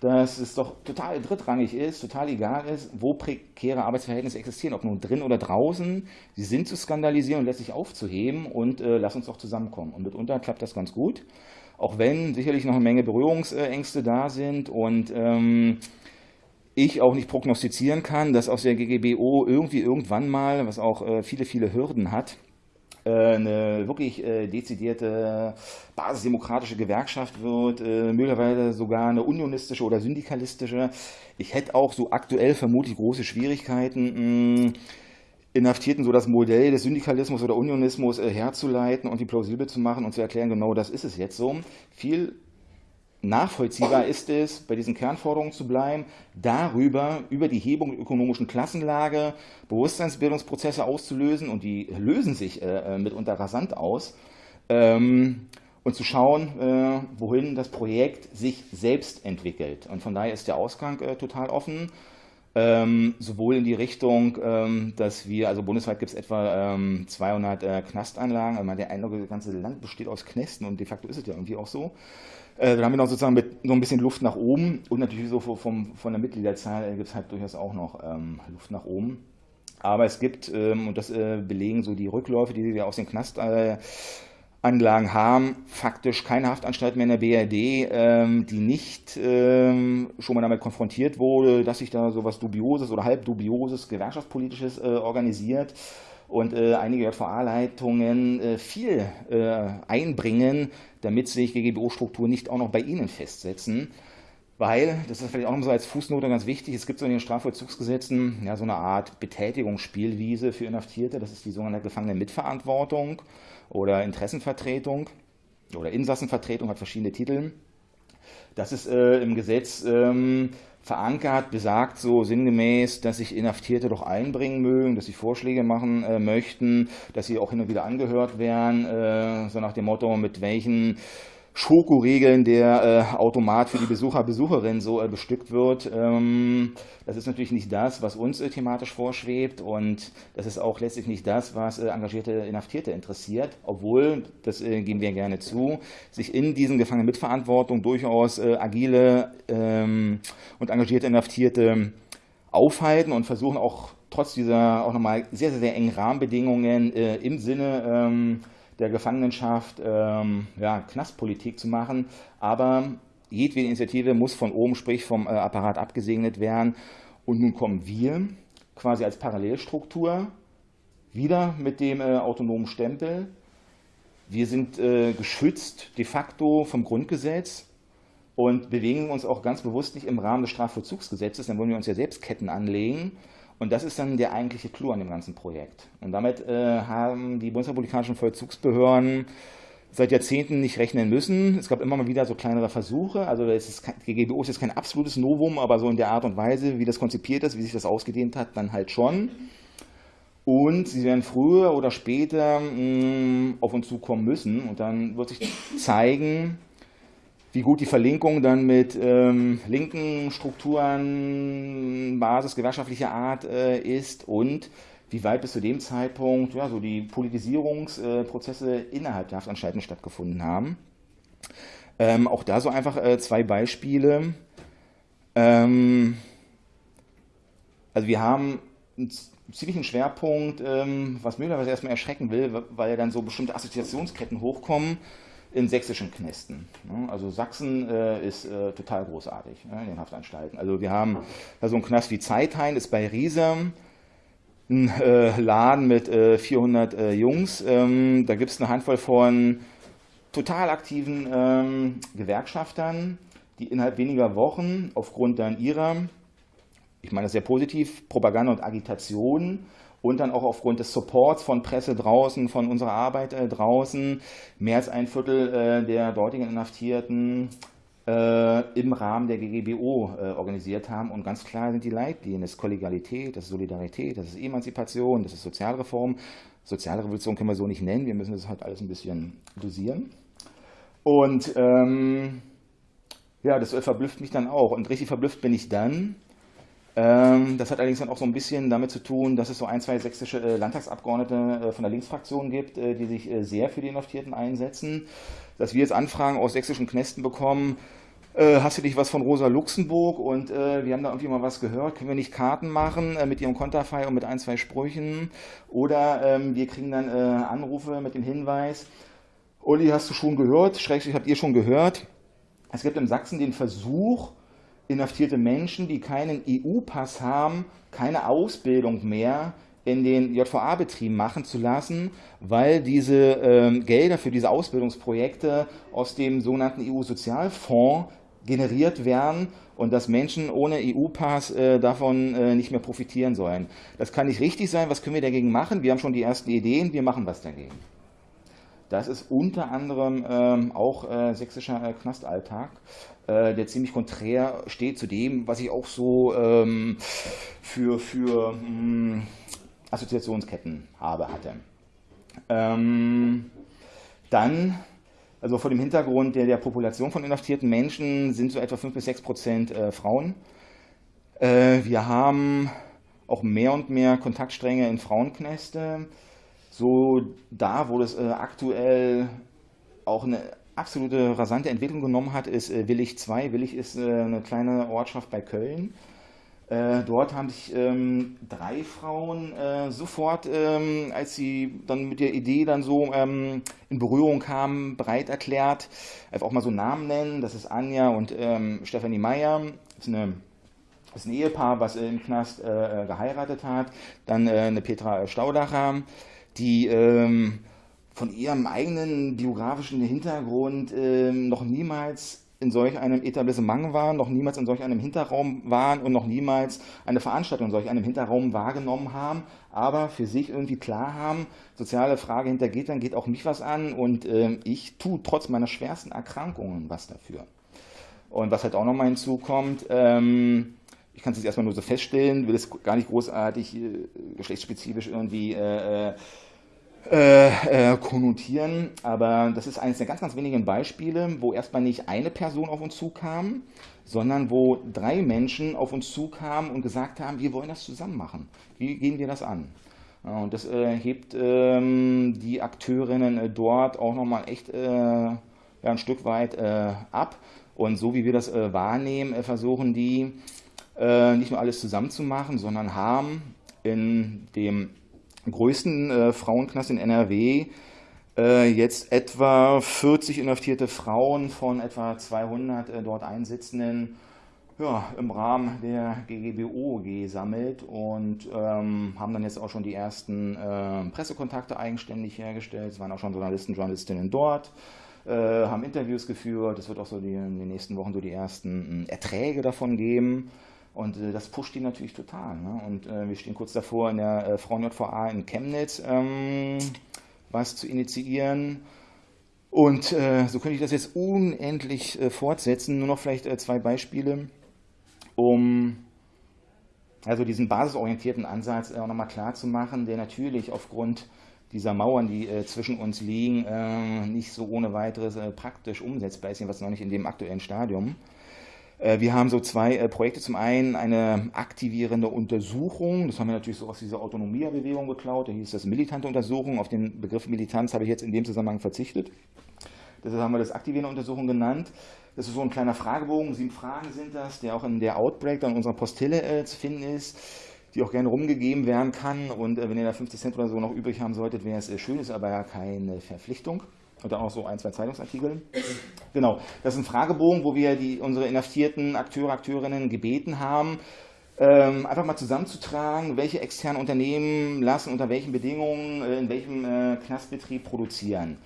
[SPEAKER 6] dass es doch total drittrangig ist, total egal ist, wo prekäre Arbeitsverhältnisse existieren, ob nun drin oder draußen. Sie sind zu skandalisieren und letztlich aufzuheben und äh, lass uns doch zusammenkommen. Und mitunter klappt das ganz gut, auch wenn sicherlich noch eine Menge Berührungsängste da sind und ähm, ich auch nicht prognostizieren kann, dass aus der GGBO irgendwie irgendwann mal, was auch äh, viele, viele Hürden hat, eine wirklich äh, dezidierte basisdemokratische Gewerkschaft wird, äh, möglicherweise sogar eine unionistische oder syndikalistische. Ich hätte auch so aktuell vermutlich große Schwierigkeiten, Inhaftierten so das Modell des Syndikalismus oder Unionismus herzuleiten und die plausibel zu machen und zu erklären, genau das ist es jetzt so. Viel nachvollziehbar ist es, bei diesen Kernforderungen zu bleiben, darüber, über die Hebung der ökonomischen Klassenlage Bewusstseinsbildungsprozesse auszulösen und die lösen sich äh, äh, mitunter rasant aus ähm, und zu schauen, äh, wohin das Projekt sich selbst entwickelt. Und von daher ist der Ausgang äh, total offen. Ähm, sowohl in die Richtung, ähm, dass wir, also bundesweit gibt es etwa ähm, 200 äh, Knastanlagen, also der Eindruck, das ganze Land besteht aus Knästen und de facto ist es ja irgendwie auch so. Äh, dann haben wir noch sozusagen mit so ein bisschen Luft nach oben und natürlich so vom, von der Mitgliederzahl gibt es halt durchaus auch noch ähm, Luft nach oben. Aber es gibt, ähm, und das äh, belegen so die Rückläufe, die wir aus den Knastanlagen haben, faktisch keine Haftanstalt mehr in der BRD, ähm, die nicht ähm, schon mal damit konfrontiert wurde, dass sich da so was Dubioses oder halb Dubioses, Gewerkschaftspolitisches äh, organisiert und äh, einige JVA-Leitungen äh, viel äh, einbringen, damit sich GGBO-Strukturen nicht auch noch bei ihnen festsetzen. Weil, das ist vielleicht auch noch so als Fußnote ganz wichtig, es gibt so in den Strafvollzugsgesetzen ja, so eine Art Betätigungsspielwiese für Inhaftierte, das ist die sogenannte Gefangene-Mitverantwortung oder Interessenvertretung oder Insassenvertretung, hat verschiedene Titel. Das ist äh, im Gesetz ähm, verankert, besagt so sinngemäß, dass sich Inhaftierte doch einbringen mögen, dass sie Vorschläge machen äh, möchten, dass sie auch hin und wieder angehört werden, äh, so nach dem Motto, mit welchen Schokoregeln der äh, Automat für die Besucher, Besucherinnen so äh, bestückt wird. Ähm, das ist natürlich nicht das, was uns äh, thematisch vorschwebt und das ist auch letztlich nicht das, was äh, engagierte Inhaftierte interessiert, obwohl, das äh, geben wir gerne zu, sich in diesen Gefangenen mit Verantwortung durchaus äh, agile ähm, und engagierte Inhaftierte aufhalten und versuchen auch trotz dieser auch nochmal sehr, sehr, sehr engen Rahmenbedingungen im Sinne ähm, der Gefangenenschaft ähm, ja, Knastpolitik zu machen. Aber jedwede Initiative muss von oben, sprich vom äh, Apparat abgesegnet werden. Und nun kommen wir quasi als Parallelstruktur wieder mit dem äh, autonomen Stempel. Wir sind äh, geschützt de facto vom Grundgesetz und bewegen uns auch ganz bewusst nicht im Rahmen des Strafvollzugsgesetzes, dann wollen wir uns ja selbst Ketten anlegen. Und das ist dann der eigentliche Clou an dem ganzen Projekt. Und damit äh, haben die bundesrepublikanischen Vollzugsbehörden seit Jahrzehnten nicht rechnen müssen. Es gab immer mal wieder so kleinere Versuche. Also es ist, die GGBO ist jetzt kein absolutes Novum, aber so in der Art und Weise, wie das konzipiert ist, wie sich das ausgedehnt hat, dann halt schon. Und sie werden früher oder später mh, mm, auf uns zukommen müssen. Und dann wird sich zeigen, wie gut die Verlinkung dann mit ähm, linken Strukturen, Basis gewerkschaftlicher Art äh, ist und wie weit bis zu dem Zeitpunkt ja, so die Politisierungsprozesse innerhalb der Haftanstalten stattgefunden haben. Ähm, auch da so einfach äh, zwei Beispiele. Ähm, also wir haben einen ziemlichen Schwerpunkt, ähm, was möglicherweise erstmal erschrecken will, weil dann so bestimmte Assoziationsketten hochkommen in sächsischen Knästen. Also Sachsen äh, ist äh, total großartig in den Haftanstalten. Also wir haben da so einen Knast wie Zeithain, ist bei Riesem, ein äh, Laden mit äh, 400 äh, Jungs. Ähm, da gibt es eine Handvoll von total aktiven ähm, Gewerkschaftern, die innerhalb weniger Wochen aufgrund dann ihrer, ich meine das sehr positiv, Propaganda und Agitation und dann auch aufgrund des Supports von Presse draußen, von unserer Arbeit äh, draußen, mehr als ein Viertel äh, der dortigen Inhaftierten äh, im Rahmen der GGBO äh, organisiert haben. Und ganz klar sind die Leitlinien, das ist Kollegialität, das ist Solidarität, das ist Emanzipation, das ist Sozialreform. Sozialrevolution können wir so nicht nennen, wir müssen das halt alles ein bisschen dosieren. Und ähm, ja, das verblüfft mich dann auch. Und richtig verblüfft bin ich dann. Ähm, das hat allerdings dann auch so ein bisschen damit zu tun, dass es so ein, zwei sächsische äh, Landtagsabgeordnete äh, von der Linksfraktion gibt, äh, die sich äh, sehr für die Inhaftierten einsetzen. Dass wir jetzt Anfragen aus sächsischen Knästen bekommen, äh, hast du dich was von Rosa Luxemburg? Und äh, wir haben da irgendwie mal was gehört, können wir nicht Karten machen mit ihrem Konterfei und mit ein, zwei Sprüchen? Oder ähm, wir kriegen dann Anrufe mit dem Hinweis, Uli, hast du schon gehört, schrägstrich habt ihr schon gehört, es gibt in Sachsen den Versuch, inhaftierte Menschen, die keinen EU-Pass haben, keine Ausbildung mehr in den JVA-Betrieben machen zu lassen, weil diese ähm, Gelder für diese Ausbildungsprojekte aus dem sogenannten EU-Sozialfonds generiert werden und dass Menschen ohne EU-Pass äh, davon äh, nicht mehr profitieren sollen. Das kann nicht richtig sein. Was können wir dagegen machen? Wir haben schon die ersten Ideen. Wir machen was dagegen. Das ist unter anderem ähm, auch äh, sächsischer äh, Knastalltag, äh, der ziemlich konträr steht zu dem, was ich auch so ähm, für, für mh, hm, Assoziationsketten habe, hatte. Ähm, dann, also vor dem Hintergrund der, der Population von inhaftierten Menschen sind so etwa 5 bis 6 Prozent äh, Frauen. Äh, wir haben auch mehr und mehr Kontaktstränge in Frauenknäste so da, wo das äh, aktuell auch eine absolute rasante Entwicklung genommen hat, ist äh, Willig 2. Willig ist äh, eine kleine Ortschaft bei Köln. Äh, dort haben sich ähm, drei Frauen äh, sofort, ähm, als sie dann mit der Idee dann so ähm, in Berührung kamen, breit erklärt. Einfach auch mal so Namen nennen. Das ist Anja und ähm, Stefanie Meyer. Das ist, eine, das ist ein Ehepaar, was im Knast äh, geheiratet hat. Dann eine Petra Staudacher die ähm, von ihrem eigenen biografischen Hintergrund ähm, noch niemals in solch einem Etablissement waren, noch niemals in solch einem Hinterraum waren und noch niemals eine Veranstaltung in solch einem Hinterraum wahrgenommen haben, aber für sich irgendwie klar haben, soziale Frage hinter Gittern geht auch mich was an und äh, ich tue trotz meiner schwersten Erkrankungen was dafür. Und was halt auch nochmal hinzukommt, ähm, ich kann es jetzt erstmal nur so feststellen, will es gar nicht großartig äh, geschlechtsspezifisch irgendwie äh, äh äh, konnotieren, aber das ist eines der ganz, ganz wenigen Beispiele, wo erstmal nicht eine Person auf uns zukam, sondern wo drei Menschen auf uns zukamen und gesagt haben, wir wollen das zusammen machen. Wie gehen wir das an? Und das äh, hebt ähm, die Akteurinnen äh, dort auch nochmal echt äh, ja, ein Stück weit äh, ab. Und so wie wir das wahrnehmen, versuchen die nicht nur alles zusammen zu machen, sondern haben in dem größten äh, Frauenknast in NRW äh, jetzt etwa 40 inhaftierte Frauen von etwa 200 äh, dort Einsitzenden ja, im Rahmen der GGBO gesammelt und ähm, haben dann jetzt auch schon die ersten äh, Pressekontakte eigenständig hergestellt. Es waren auch schon Journalisten, Journalistinnen dort, äh, haben Interviews geführt. Es wird auch so die, in den nächsten Wochen so die ersten äh, Erträge davon geben. Und äh, das pusht die natürlich total. Ne? Und äh, wir stehen kurz davor, in der äh, Frauen-JVA in Chemnitz ähm, was zu initiieren. Und äh, so könnte ich das jetzt unendlich äh, fortsetzen. Nur noch vielleicht äh, zwei Beispiele, um also diesen basisorientierten Ansatz auch nochmal klar zu machen, der natürlich aufgrund dieser Mauern, die zwischen uns liegen, nicht so ohne weiteres praktisch umsetzbar ist, was noch nicht in dem aktuellen Stadium. Äh, wir haben so zwei äh, Projekte. Zum einen eine aktivierende Untersuchung. Das haben wir natürlich so aus dieser Autonomia-Bewegung geklaut. Da hieß das militante Untersuchung. Auf den Begriff Militanz habe ich jetzt in dem Zusammenhang verzichtet. Deshalb haben wir das aktivierende Untersuchung genannt. Das ist so ein kleiner Fragebogen. Sieben Fragen sind das, der auch in der Outbreak dann unserer Postille äh, zu finden ist die auch gerne rumgegeben werden kann. Und wenn ihr da 50 Cent oder so noch übrig haben solltet, wäre es schön, ist aber ja keine Verpflichtung. Und dann auch so ein, zwei Zeitungsartikel. Genau, das ist ein Fragebogen, wo wir die, unsere inhaftierten Akteure, Akteurinnen gebeten haben, ähm, einfach mal zusammenzutragen, welche externen Unternehmen lassen unter welchen Bedingungen äh, in welchem äh, Knastbetrieb produzieren.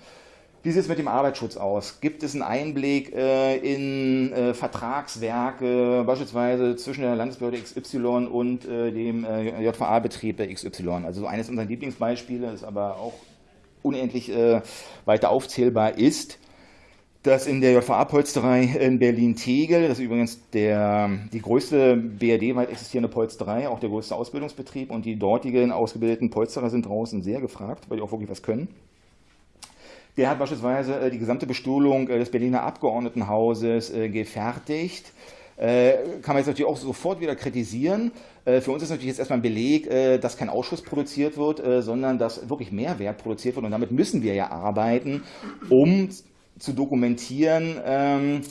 [SPEAKER 6] Wie sieht es mit dem Arbeitsschutz aus? Gibt es einen Einblick äh, in äh, Vertragswerke, beispielsweise zwischen der Landesbehörde XY und äh, dem JVA-Betrieb XY? Also eines unserer Lieblingsbeispiele, ist aber auch unendlich äh, weiter aufzählbar ist, dass in der JVA-Polsterei in Berlin-Tegel, das ist übrigens der, die größte BRD-weit existierende Polsterei, auch der größte Ausbildungsbetrieb und die dortigen ausgebildeten Polsterer sind draußen sehr gefragt, weil die auch wirklich was können. Der hat beispielsweise äh, die gesamte Bestuhlung äh, des Berliner Abgeordnetenhauses äh, gefertigt. Kann man jetzt natürlich auch sofort wieder kritisieren. Für uns ist natürlich jetzt erstmal ein Beleg, dass kein Ausschuss produziert wird, sondern dass wirklich Mehrwert produziert wird. Und damit müssen wir ja arbeiten, um zu dokumentieren, ähm,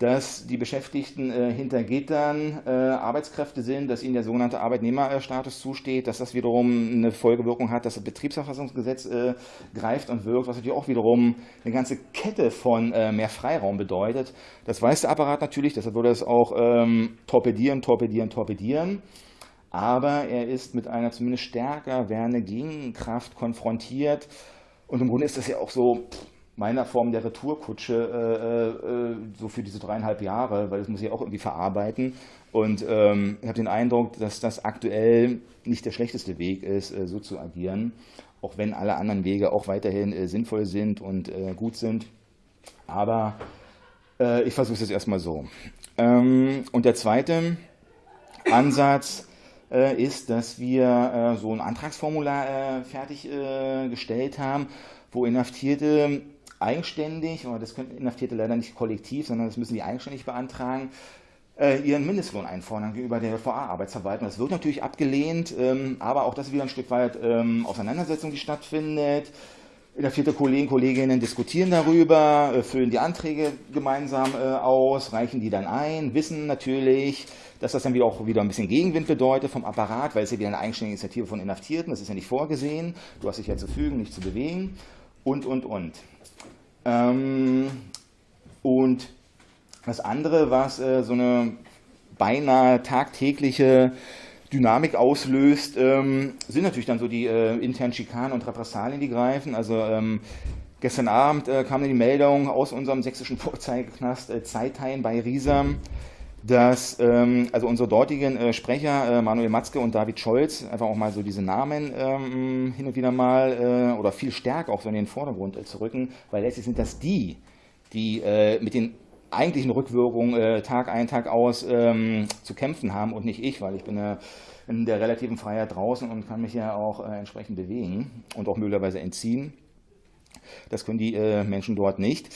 [SPEAKER 6] dass die Beschäftigten äh, hinter Gittern äh, Arbeitskräfte sind, dass ihnen der sogenannte Arbeitnehmerstatus zusteht, dass das wiederum eine Folgewirkung hat, dass das Betriebsverfassungsgesetz äh, greift und wirkt, was natürlich auch wiederum eine ganze Kette von äh, mehr Freiraum bedeutet. Das weiß der Apparat natürlich, deshalb würde es auch ähm, torpedieren, torpedieren, torpedieren. Aber er ist mit einer zumindest stärker werdenden Gegenkraft konfrontiert. Und im Grunde ist das ja auch so, meiner Form der Retourkutsche äh, äh, so für diese dreieinhalb Jahre, weil das muss ich auch irgendwie verarbeiten. Und ähm, ich habe den Eindruck, dass das aktuell nicht der schlechteste Weg ist, äh, so zu agieren, auch wenn alle anderen Wege auch weiterhin äh, sinnvoll sind und äh, gut sind. Aber äh, ich versuche es jetzt erstmal so. Ähm, und der zweite Ansatz ist, dass wir so ein Antragsformular fertiggestellt haben, wo Inhaftierte eigenständig, aber das können Inhaftierte leider nicht kollektiv, sondern das müssen die eigenständig beantragen, äh, ihren Mindestlohn einfordern gegenüber der VA-Arbeitsverwaltung. Das wird natürlich abgelehnt, ähm, aber auch das ist wieder ein Stück weit ähm, Auseinandersetzung, die stattfindet. Inhaftierte Kollegen, Kolleginnen diskutieren darüber, äh, füllen die Anträge gemeinsam äh, aus, reichen die dann ein, wissen natürlich, dass das dann wieder auch wieder ein bisschen Gegenwind bedeutet vom Apparat, weil es ja wieder eine eigenständige Initiative von Inhaftierten, das ist ja nicht vorgesehen, du hast dich ja zu fügen, nicht zu bewegen und, und, und. Ähm, und das andere, was äh, so eine beinahe tagtägliche Dynamik auslöst, ähm, sind natürlich dann so die äh, internen Schikanen und Repressalien, die greifen. Also ähm, gestern Abend äh, kam die Meldung aus unserem sächsischen Vorzeigeknast äh, Zeithain bei Riesam, dass ähm, also unsere dortigen äh, Sprecher äh, Manuel Matzke und David Scholz einfach auch mal so diese Namen ähm, hin und wieder mal äh, oder viel stärker auch so in den Vordergrund äh, zu rücken, weil letztlich sind das die, die äh, mit den eigentlichen Rückwirkungen äh, Tag ein, Tag aus ähm, zu kämpfen haben und nicht ich, weil ich bin in der relativen Freiheit draußen und kann mich ja auch entsprechend bewegen und auch möglicherweise entziehen. Das können die Menschen dort nicht.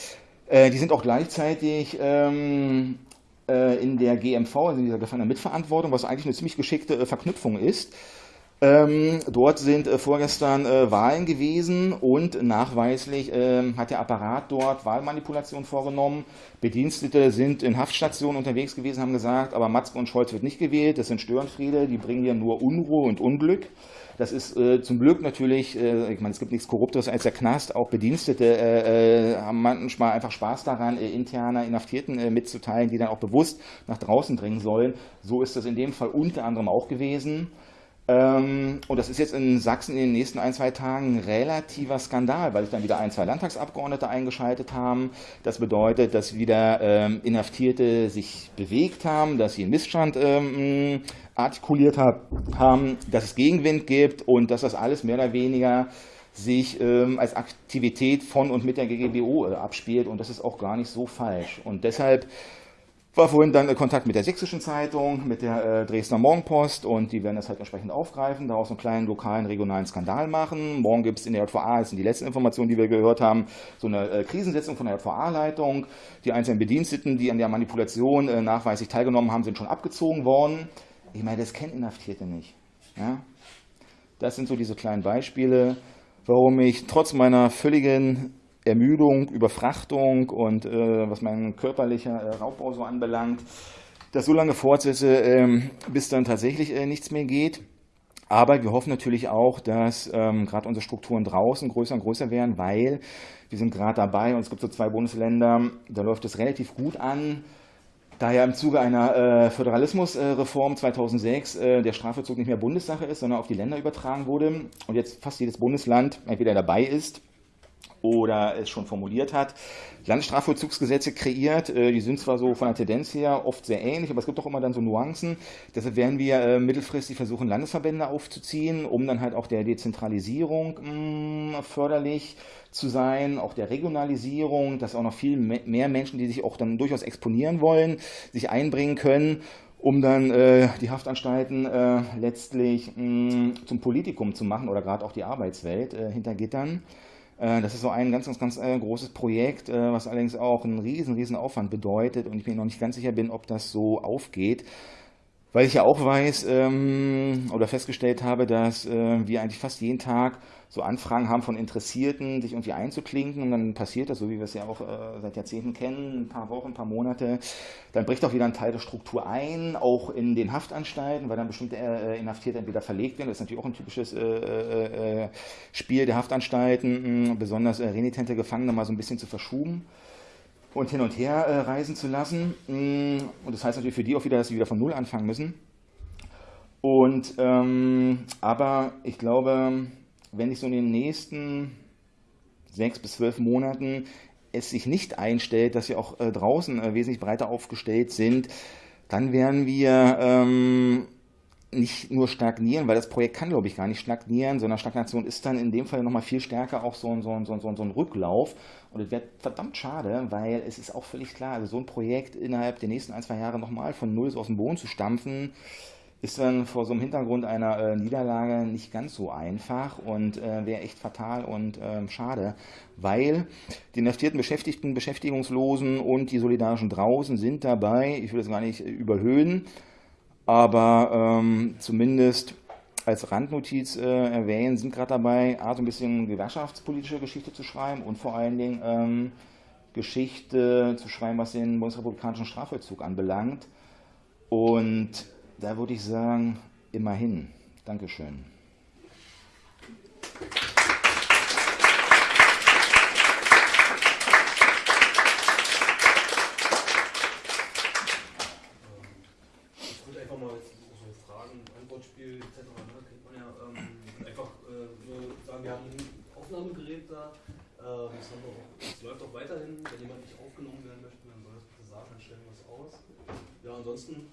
[SPEAKER 6] die sind auch gleichzeitig ähm, äh, in der GMV, also in dieser Gefangenen Mitverantwortung, was eigentlich eine ziemlich geschickte äh, Verknüpfung ist. Ähm, dort sind äh, vorgestern äh, Wahlen gewesen und nachweislich äh, hat der Apparat dort Wahlmanipulation vorgenommen. Bedienstete sind in Haftstationen unterwegs gewesen, haben gesagt, aber Matzke und Scholz wird nicht gewählt, das sind Störenfriede, die bringen hier nur Unruhe und Unglück. Das ist äh, zum Glück natürlich, äh, ich meine, es gibt nichts Korrupteres als der Knast. Auch Bedienstete äh, äh haben manchmal einfach Spaß daran, äh, interner Inhaftierten äh, mitzuteilen, die dann auch bewusst nach draußen dringen sollen. So ist das in dem Fall unter anderem auch gewesen. Ähm, und das ist jetzt in Sachsen in den nächsten ein, zwei Tagen ein relativer Skandal, weil sich dann wieder ein, zwei Landtagsabgeordnete eingeschaltet haben. Das bedeutet, dass wieder ähm, Inhaftierte sich bewegt haben, dass sie einen Missstand ähm, artikuliert haben, dass es Gegenwind gibt und dass das alles mehr oder weniger sich ähm, als Aktivität von und mit der GGBO äh, abspielt und das ist auch gar nicht so falsch. Und deshalb war vorhin dann äh, Kontakt mit der Sächsischen Zeitung, mit der äh, Dresdner Morgenpost und die werden das halt entsprechend aufgreifen, daraus einen kleinen lokalen, regionalen Skandal machen. Morgen gibt es in der JVA, das sind die letzten Informationen, die wir gehört haben, so eine äh, Krisensetzung von der JVA-Leitung. Die einzelnen Bediensteten, die an der Manipulation äh, nachweislich teilgenommen haben, sind schon abgezogen worden. Ich meine, das kennen Inhaftierte nicht. Ja? Das sind so diese kleinen Beispiele, warum ich trotz meiner völligen Ermüdung, Überfrachtung und äh, was mein körperlicher äh, Raubbau so anbelangt, das so lange fortsetze, ähm, bis dann tatsächlich äh, nichts mehr geht. Aber wir hoffen natürlich auch, dass ähm, gerade unsere Strukturen draußen größer und größer werden, weil wir sind gerade dabei und es gibt so zwei Bundesländer, da läuft es relativ gut an, Da ja im Zuge einer äh, Föderalismusreform 2006 äh, der Strafvollzug nicht mehr Bundessache ist, sondern auf die Länder übertragen wurde und jetzt fast jedes Bundesland entweder dabei ist oder es schon formuliert hat, Landesstrafvollzugsgesetze kreiert. Äh, die sind zwar so von der Tendenz her oft sehr ähnlich, aber es gibt auch immer dann so Nuancen. Deshalb werden wir äh, mittelfristig versuchen, Landesverbände aufzuziehen, um dann halt auch der Dezentralisierung mh, förderlich zu sein, auch der Regionalisierung, dass auch noch viel mehr Menschen, die sich auch dann durchaus exponieren wollen, sich einbringen können um dann äh, die Haftanstalten äh, letztlich mh, zum Politikum zu machen oder gerade auch die Arbeitswelt äh, hinter Gittern. Äh, das ist so ein ganz, ganz, ganz äh, großes Projekt, äh, was allerdings auch einen riesen, riesen Aufwand bedeutet und ich mir noch nicht ganz sicher bin, ob das so aufgeht. Weil ich ja auch weiß ähm, oder festgestellt habe, dass äh, wir eigentlich fast jeden Tag so Anfragen haben von Interessierten, sich irgendwie einzuklinken. Und dann passiert das, so wie wir es ja auch äh, seit Jahrzehnten kennen, ein paar Wochen, ein paar Monate, dann bricht auch wieder ein Teil der Struktur ein, auch in den Haftanstalten, weil dann bestimmte äh, Inhaftierte entweder verlegt werden, das ist natürlich auch ein typisches äh, äh, äh Spiel der Haftanstalten, mh, besonders äh, renitente Gefangene mal so ein bisschen zu verschuben und hin und her äh, reisen zu lassen. Und das heißt natürlich für die auch wieder, dass sie wieder von Null anfangen müssen. Und ähm, aber ich glaube, wenn ich so in den nächsten sechs bis zwölf Monaten es sich nicht einstellt, dass wir auch äh, draußen äh, wesentlich breiter aufgestellt sind, dann werden wir ähm, nicht nur stagnieren, weil das Projekt kann, glaube ich, gar nicht stagnieren, sondern Stagnation ist dann in dem Fall nochmal viel stärker auch so ein, so ein, so ein, so ein Rücklauf. Und es wird verdammt schade, weil es ist auch völlig klar, also so ein Projekt innerhalb der nächsten ein, zwei Jahre nochmal von Null aus dem Boden zu stampfen, ist dann vor so einem Hintergrund einer äh, Niederlage nicht ganz so einfach und äh, wäre echt fatal und äh, schade, weil die inhaftierten Beschäftigten, Beschäftigungslosen und die Solidarischen draußen sind dabei, ich will das gar nicht überhöhen, aber ähm, zumindest als Randnotiz äh, erwähnen, sind gerade dabei, A, so ein bisschen gewerkschaftspolitische Geschichte zu schreiben und vor allen Dingen ähm, Geschichte zu schreiben, was den bundesrepublikanischen Strafvollzug anbelangt. Und da würde ich sagen, immerhin. Dankeschön.
[SPEAKER 7] Ich würde einfach mal so Fragen, Antwortspiel etc. Ne, kennt man ja ähm, einfach äh, nur sagen, wir haben ein Aufnahmegerät da. Äh, das, das, läuft auch weiterhin. Wenn jemand nicht aufgenommen werden möchte, dann soll das bitte sagen, dann stellen wir es aus. Ja, ansonsten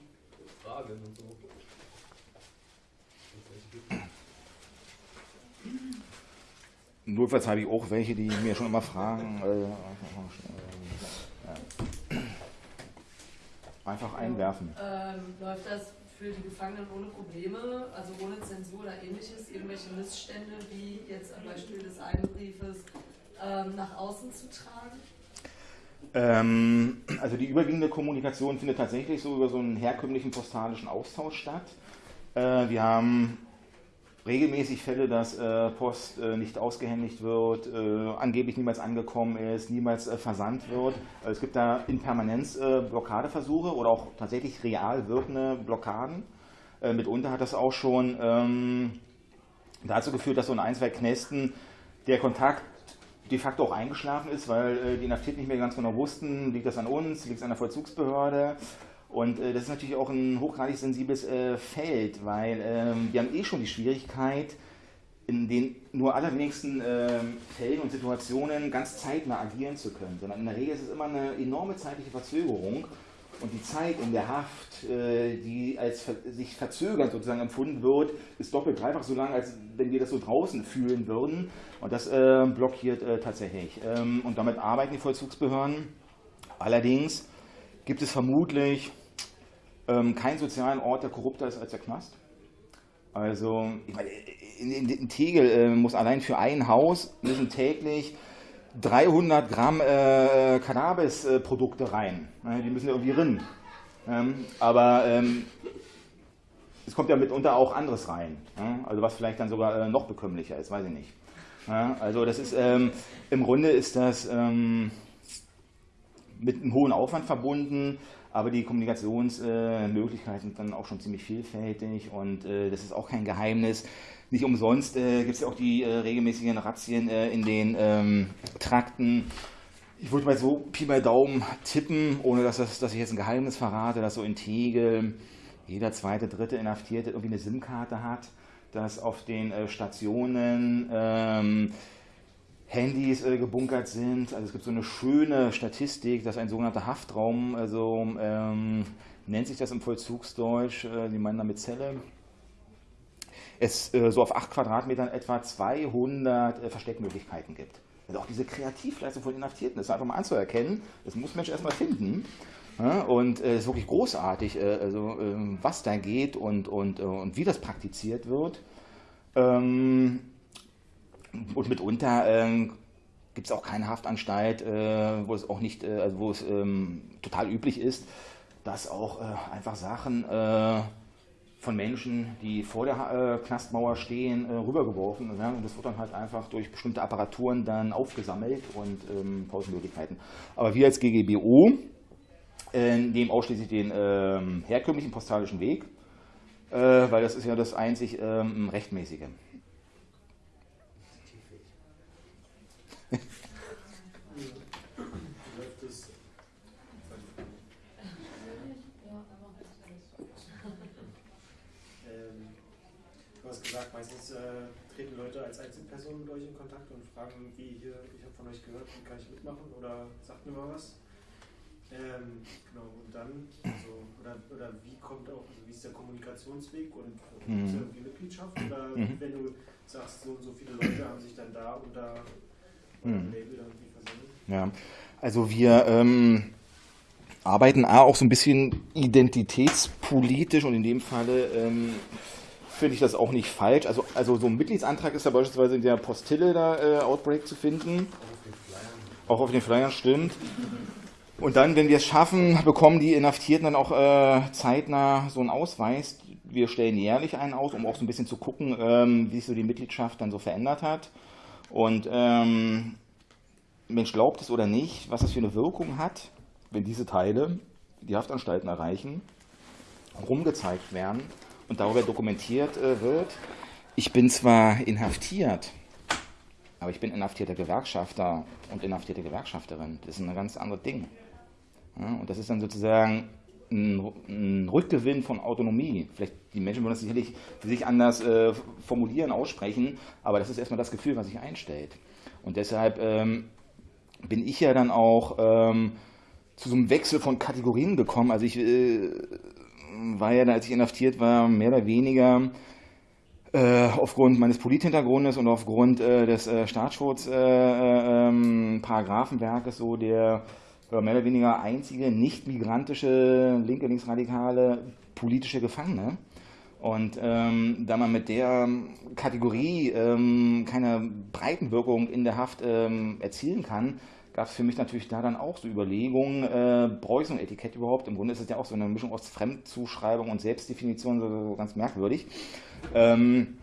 [SPEAKER 7] Fragen und so.
[SPEAKER 6] Notfalls habe ich auch welche, die mir schon immer fragen. Äh, einfach einwerfen.
[SPEAKER 8] Ähm, läuft das für die Gefangenen ohne Probleme, also ohne Zensur oder ähnliches, irgendwelche Missstände wie jetzt am Beispiel des einen Briefes ähm, nach außen zu tragen?
[SPEAKER 6] Ähm, also die überwiegende Kommunikation findet tatsächlich so über so einen herkömmlichen postalischen Austausch statt. Äh, wir haben regelmäßig Fälle, dass äh, Post äh, nicht ausgehändigt wird, angeblich niemals angekommen ist, niemals versandt wird. Also es gibt da in Permanenz Blockadeversuche oder auch tatsächlich real wirkende Blockaden. mitunter hat das auch schon ähm, dazu geführt, dass so in ein, zwei Knästen der Kontakt de facto auch eingeschlafen ist, weil äh, die Inhaftierten nicht mehr ganz genau wussten, liegt das an uns, liegt es an der Vollzugsbehörde. Und äh, das ist natürlich auch ein hochgradig sensibles äh, Feld, weil ähm, wir haben eh schon die Schwierigkeit, in den nur allerwenigsten ähm, Fällen und Situationen ganz zeitnah agieren zu können, sondern in der Regel ist es immer eine enorme zeitliche Verzögerung und die Zeit in der Haft, äh, die als sich verzögernd sozusagen empfunden wird, ist doppelt, dreifach so lang, als wenn wir das so draußen fühlen würden. Und das äh, blockiert äh, tatsächlich. Ähm, und damit arbeiten die Vollzugsbehörden. Allerdings gibt es vermutlich ähm, keinen sozialen Ort, der korrupter ist als der Knast. Also, ich meine, in, in, Tegel äh, muss allein für ein Haus müssen täglich 300 Gramm äh, Cannabis-Produkte rein. Die müssen ja irgendwie rinnen. Ähm, aber ähm, es kommt ja mitunter auch anderes rein. Ja? Also was vielleicht dann sogar äh, noch bekömmlicher ist, weiß ich nicht. Ja? Also das ist, ähm, im Grunde ist das ähm, mit einem hohen Aufwand verbunden, aber die Kommunikationsmöglichkeiten sind dann auch schon ziemlich vielfältig und äh, das ist auch kein Geheimnis. Nicht umsonst äh, gibt es ja auch die äh, regelmäßigen Razzien in den ähm, Trakten. ich würde mal so Pi mal Daumen tippen, ohne dass, das, dass ich jetzt ein Geheimnis verrate, dass so in Tegel jeder zweite, dritte Inhaftierte irgendwie eine SIM-Karte hat, dass auf den äh, Stationen ähm, Handys äh, gebunkert sind. Also es gibt so eine schöne Statistik, dass ein sogenannter Haftraum, also ähm, nennt sich das im Vollzugsdeutsch, äh, die meinen damit Zelle, es äh, so auf 8 Quadratmetern etwa 200 äh, Versteckmöglichkeiten gibt. Also auch diese Kreativleistung von Inhaftierten, ist einfach mal anzuerkennen, das muss Mensch erstmal finden. Ja, und es äh, ist wirklich großartig, äh, also, äh, was da geht und, und, und wie das praktiziert wird. Ähm, und mitunter ähm, gibt es auch keine Haftanstalt, äh, wo es auch nicht, äh, also wo es ähm, total üblich ist, dass auch einfach Sachen von Menschen, die vor der äh, Knastmauer stehen, äh, rübergeworfen. Ja, und das wird dann halt einfach durch bestimmte Apparaturen dann aufgesammelt und ähm, Pausenmöglichkeiten. Aber wir als GGBO äh, nehmen ausschließlich den ähm, herkömmlichen postalischen Weg, äh, weil das ist ja das einzig ähm, rechtmäßige.
[SPEAKER 7] gesagt, meistens äh, treten Leute als Einzelpersonen mit euch in Kontakt und fragen, wie hier, ich habe von euch gehört, wie kann ich mitmachen oder sagt mir mal was. Ähm, genau, und dann, also, oder, oder wie kommt auch, also wie ist der Kommunikationsweg und mhm. ist irgendwie Mitgliedschaft? Oder mhm. wenn du sagst, so und so viele Leute haben sich dann da unter eurem mhm. Label irgendwie versammelt?
[SPEAKER 6] Ja, also wir ähm, arbeiten auch so ein bisschen identitätspolitisch und in dem Falle ähm, finde ich das auch nicht falsch. Also, also so ein Mitgliedsantrag ist ja beispielsweise in der Postille da äh, Outbreak zu finden. Auch auf den Flyern stimmt. Und dann, wenn wir es schaffen, bekommen die Inhaftierten dann auch äh, zeitnah so einen Ausweis. Wir stellen jährlich einen aus, um auch so ein bisschen zu gucken, ähm, wie sich so die Mitgliedschaft dann so verändert hat. Und ähm, Mensch glaubt es oder nicht, was das für eine Wirkung hat, wenn diese Teile die Haftanstalten erreichen, rumgezeigt werden und darüber dokumentiert äh, wird, ich bin zwar inhaftiert, aber ich bin inhaftierter Gewerkschafter und inhaftierte Gewerkschafterin. Das ist ein ganz anderes Ding. Ja, und das ist dann sozusagen ein, ein, Rückgewinn von Autonomie. Vielleicht die Menschen wollen das sicherlich für sich anders äh, formulieren, aussprechen, aber das ist erstmal das Gefühl, was sich einstellt. Und deshalb ähm, bin ich ja dann auch ähm, zu so einem Wechsel von Kategorien gekommen. Also ich äh, war ja, als ich inhaftiert war, mehr oder weniger äh, aufgrund meines Polithintergrundes und aufgrund äh, des äh, Staatsschutzparagraphenwerkes äh, ähm, so der mehr oder weniger einzige nicht migrantische linke, linksradikale politische Gefangene. Und ähm, da man mit der Kategorie ähm, keine Breitenwirkung in der Haft ähm, erzielen kann, gab es für mich natürlich da dann auch so Überlegungen, äh, brauche ich so ein Etikett überhaupt? Im Grunde ist es ja auch so eine Mischung aus Fremdzuschreibung und Selbstdefinition, so, so ganz merkwürdig. Ähm,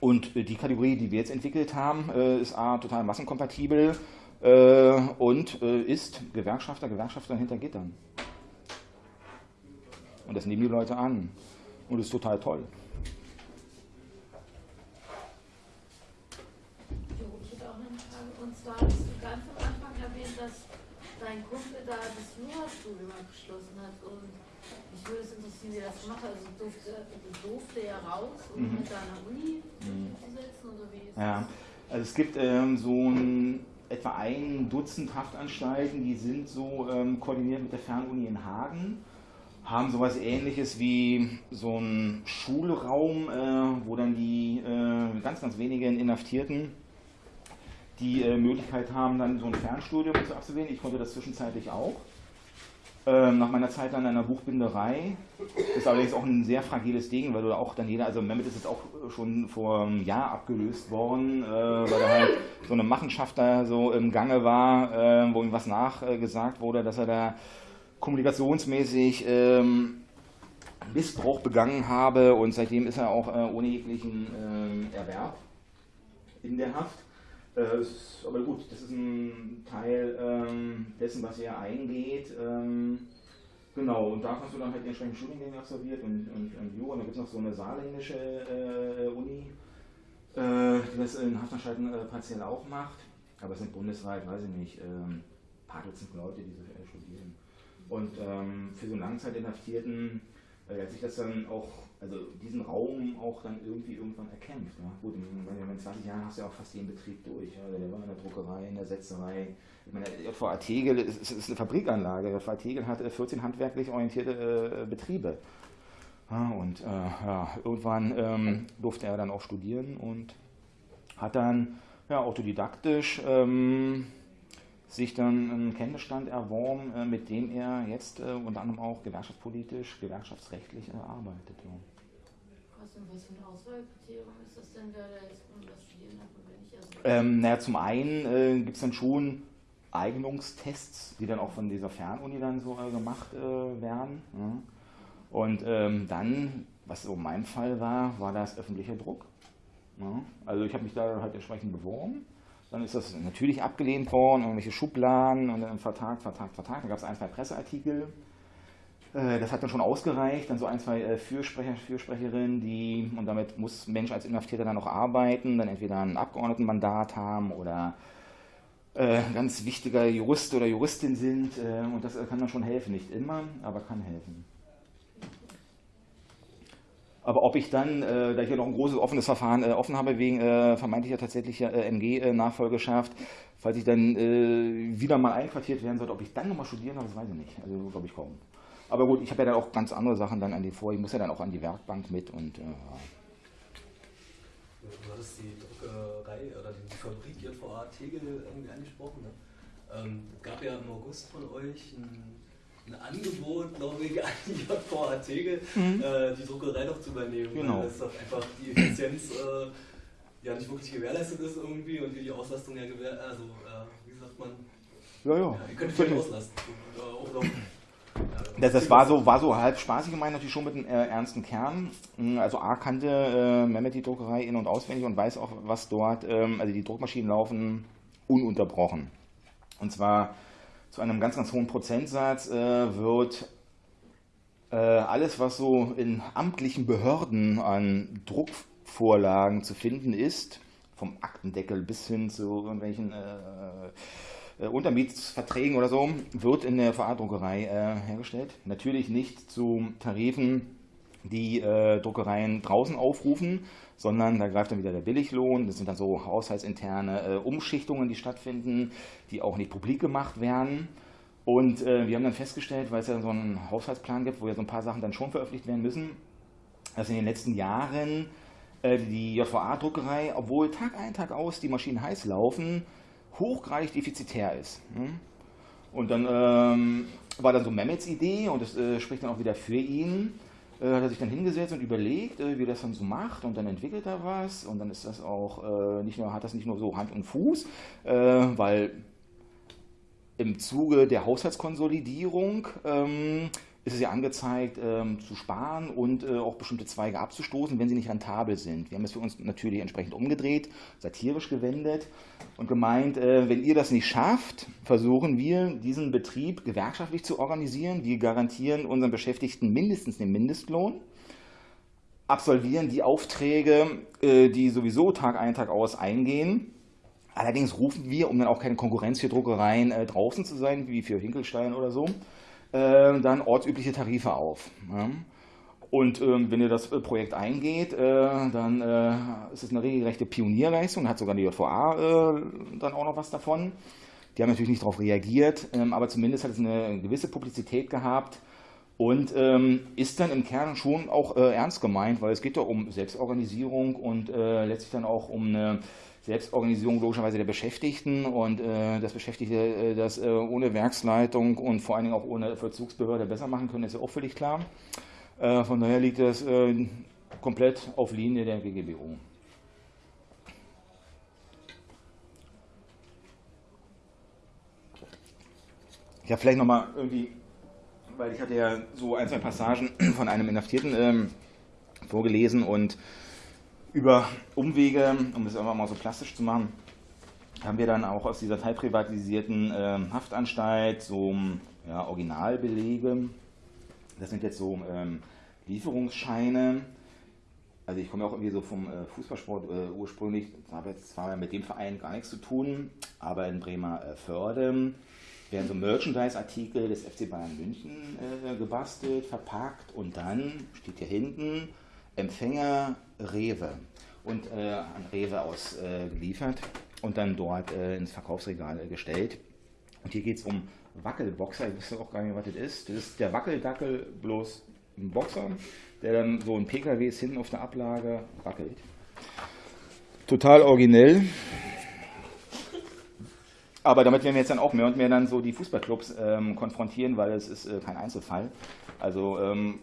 [SPEAKER 6] und die Kategorie, die wir jetzt entwickelt haben, äh, ist A, total massenkompatibel äh, und äh, ist Gewerkschafter, Gewerkschafter hinter Gittern. Und das nehmen die Leute an. Und ist total toll.
[SPEAKER 9] dein Kumpel da das Jurastudium abgeschlossen hat und mich würde es interessieren, wie er das gemacht hat. Also durfte, durfte er raus, um mhm. mit seiner Uni mhm. zu setzen oder wie ist
[SPEAKER 6] ja. das? Also es gibt ähm, so ein, etwa ein Dutzend Haftanstalten, die sind so ähm, koordiniert mit der Fernuni in Hagen, haben sowas ähnliches wie so einen Schulraum, äh, wo dann die äh, ganz, ganz wenigen Inhaftierten die äh, Möglichkeit haben, dann so ein Fernstudium zu absolvieren. Ich konnte das zwischenzeitlich auch. Ähm, nach meiner Zeit an einer Buchbinderei. Ist allerdings auch ein sehr fragiles Ding, weil du auch dann jeder, also Mehmet ist jetzt auch schon vor einem Jahr abgelöst worden, äh, weil da halt so eine Machenschaft da so im Gange war, äh, wo ihm was nachgesagt wurde, dass er da kommunikationsmäßig ähm, Missbrauch begangen habe und seitdem ist er auch äh, ohne jeglichen ähm, Erwerb in der Haft. Aber gut, das ist ein Teil ähm, dessen, was hier eingeht. Ähm, genau, und da hast du dann halt die entsprechenden Studiengänge absolviert und, und, und Jura. Und da gibt es noch so eine saarländische äh, Uni, äh, die das in Haftanstalt äh, partiell auch macht. Aber es sind bundesweit, weiß ich nicht, paar Dutzend Leute, die so äh, studieren. Und ähm, für so einen Langzeitinhaftierten äh, hat sich das dann auch, also diesen Raum auch dann irgendwie irgendwann erkämpft. Ja? Gut, in, in 20 Jahren hast du ja auch fast jeden Betrieb durch. Ja? Der war in der Druckerei, in der Setzerei. Ich meine, JVA Tegel ist, ist eine Fabrikanlage. JVA Tegel hat 14 handwerklich orientierte äh, Betriebe. Ja, und äh, ja, irgendwann ähm, durfte er dann auch studieren und hat dann ja, autodidaktisch ähm, sich dann einen Kenntnisstand erworben, äh, mit dem er jetzt äh, unter anderem auch gewerkschaftspolitisch, gewerkschaftsrechtlich äh, arbeitet. Ja.
[SPEAKER 9] Was, für ein Auswahlkriterium ist das denn, wer da jetzt das studieren hat und wer nicht? Also
[SPEAKER 6] ähm, naja, zum einen äh, gibt es dann schon Eignungstests, die dann auch von dieser Fernuni dann so äh, gemacht äh, werden. Ja. Und ähm, dann, was so mein Fall war, war das öffentlicher Druck. Ja. Also ich habe mich da halt entsprechend beworben. Dann ist das natürlich abgelehnt worden, irgendwelche Schubladen und dann Vertrag, Vertrag, Vertrag. Da gab es ein, zwei Presseartikel. Äh, das hat dann schon ausgereicht. Dann so ein, zwei äh, Fürsprecher, Fürsprecherinnen, die, und damit muss ein Mensch als Inhaftierter dann noch arbeiten, dann entweder ein Abgeordnetenmandat haben oder äh, ganz wichtiger Jurist oder Juristin sind. Und das kann dann schon helfen. Nicht immer, aber kann helfen. Aber ob ich dann, äh, da ich ja noch ein großes offenes Verfahren äh, offen habe, wegen äh, vermeintlicher tatsächlicher äh, MG-Nachfolgeschaft, falls ich dann äh, wieder mal einquartiert werden sollte, ob ich dann nochmal studieren darf, das weiß ich nicht. Also glaube ich kaum. Aber gut, ich habe ja dann auch ganz andere Sachen dann an die vor. Ich muss ja dann auch an die Werkbank mit und äh, ja.
[SPEAKER 7] Du hattest die Druckerei oder die Fabrik JVA Tegel irgendwie angesprochen. Ne? Ähm, gab ja im August von euch ein ein Angebot, glaube ich, an die JVA Tegel, mhm. äh, die Druckerei doch zu übernehmen.
[SPEAKER 6] Genau.
[SPEAKER 7] Weil das doch einfach die Effizienz äh, ja nicht wirklich gewährleistet ist irgendwie und wie die Auslastung ja gewähr, also äh, wie sagt man,
[SPEAKER 6] ja, ja.
[SPEAKER 7] ja ihr könnt euch auslasten. Oder,
[SPEAKER 6] das, das war so, war so halb spaßig gemeint, natürlich schon mit einem äh, ernsten Kern. Hm, also A kannte äh, Mehmet die Druckerei in- und auswendig und weiß auch, was dort, ähm, also die Druckmaschinen laufen ununterbrochen. Und zwar zu einem ganz, ganz hohen Prozentsatz äh, wird äh, alles, was so in amtlichen Behörden an Druckvorlagen zu finden ist, vom Aktendeckel bis hin zu irgendwelchen äh, äh Untermietsverträgen oder so, wird in der VA-Druckerei äh, hergestellt. Natürlich nicht zu Tarifen, die äh, Druckereien draußen aufrufen, sondern da greift dann wieder der Billiglohn. Das sind dann so haushaltsinterne äh, Umschichtungen, die stattfinden, die auch nicht publik gemacht werden. Und äh, wir haben dann festgestellt, weil es ja so einen Haushaltsplan gibt, wo ja so ein paar Sachen dann schon veröffentlicht werden müssen, dass in den letzten Jahren äh, die JVA-Druckerei, obwohl Tag ein, Tag aus die Maschinen heiß laufen, hochgradig defizitär ist. Hm? Und dann ähm, war dann so Mehmets Idee, und das äh, spricht dann auch wieder für ihn, hat er sich dann hingesetzt und überlegt, äh, wie das dann so macht und dann entwickelt er was und dann ist das auch äh, nicht nur, hat das nicht nur so Hand und Fuß, äh, weil im Zuge der Haushaltskonsolidierung ähm, ist es ja angezeigt, ähm, zu sparen und äh, auch bestimmte Zweige abzustoßen, wenn sie nicht rentabel sind. Wir haben es für uns natürlich entsprechend umgedreht, satirisch gewendet und gemeint, äh, wenn ihr das nicht schafft, versuchen wir, diesen Betrieb gewerkschaftlich zu organisieren. Wir garantieren unseren Beschäftigten mindestens den Mindestlohn, absolvieren die Aufträge, äh, die sowieso Tag ein, Tag aus eingehen. Allerdings rufen wir, um dann auch keine Konkurrenz für Druckereien äh, draußen zu sein, wie für Hinkelstein oder so, äh, dann ortsübliche Tarife auf. Ja. Und ähm, wenn ihr das äh, Projekt eingeht, äh, dann äh, ist es eine regelrechte Pionierleistung, hat sogar die JVA äh, dann auch noch was davon. Die haben natürlich nicht darauf reagiert, ähm, aber zumindest hat es eine gewisse Publizität gehabt und ähm, ist dann im Kern schon auch äh, ernst gemeint, weil es geht doch um Selbstorganisierung und letztlich dann auch um eine Selbstorganisierung logischerweise der Beschäftigten und äh, dass Beschäftigte äh, das äh, ohne Werksleitung und vor allen Dingen auch ohne Verzugsbehörde besser machen können, ist ja auch völlig klar. Äh, von daher liegt das äh, komplett auf Linie der GGBU. Ja, vielleicht nochmal irgendwie, weil ich hatte ja so ein, zwei Passagen von einem Inhaftierten ähm, vorgelesen und über Umwege, um das einfach mal so plastisch zu machen, haben wir dann auch aus dieser teilprivatisierten äh, Haftanstalt so ja, Originalbelege. Das sind jetzt so ähm, Lieferungsscheine. Also ich komme ja auch irgendwie so vom äh, Fußballsport äh, ursprünglich, habe jetzt zwar mit dem Verein gar nichts zu tun, aber in Bremer äh, Förde werden so Merchandise-Artikel des FC Bayern München äh, gebastelt, verpackt und dann steht hier hinten Empfänger Rewe und äh, an Rewe ausgeliefert äh, und dann dort äh, ins Verkaufsregal gestellt. Und hier geht es um Wackelboxer. Ich wusste auch gar nicht, was das ist. Das ist der Wackeldackel bloß ein Boxer, der dann so ein PKW ist hinten auf der Ablage wackelt. Total originell. Aber damit werden wir jetzt dann auch mehr und mehr dann so die Fußballclubs ähm, konfrontieren, weil es ist äh, kein Einzelfall. Also ähm,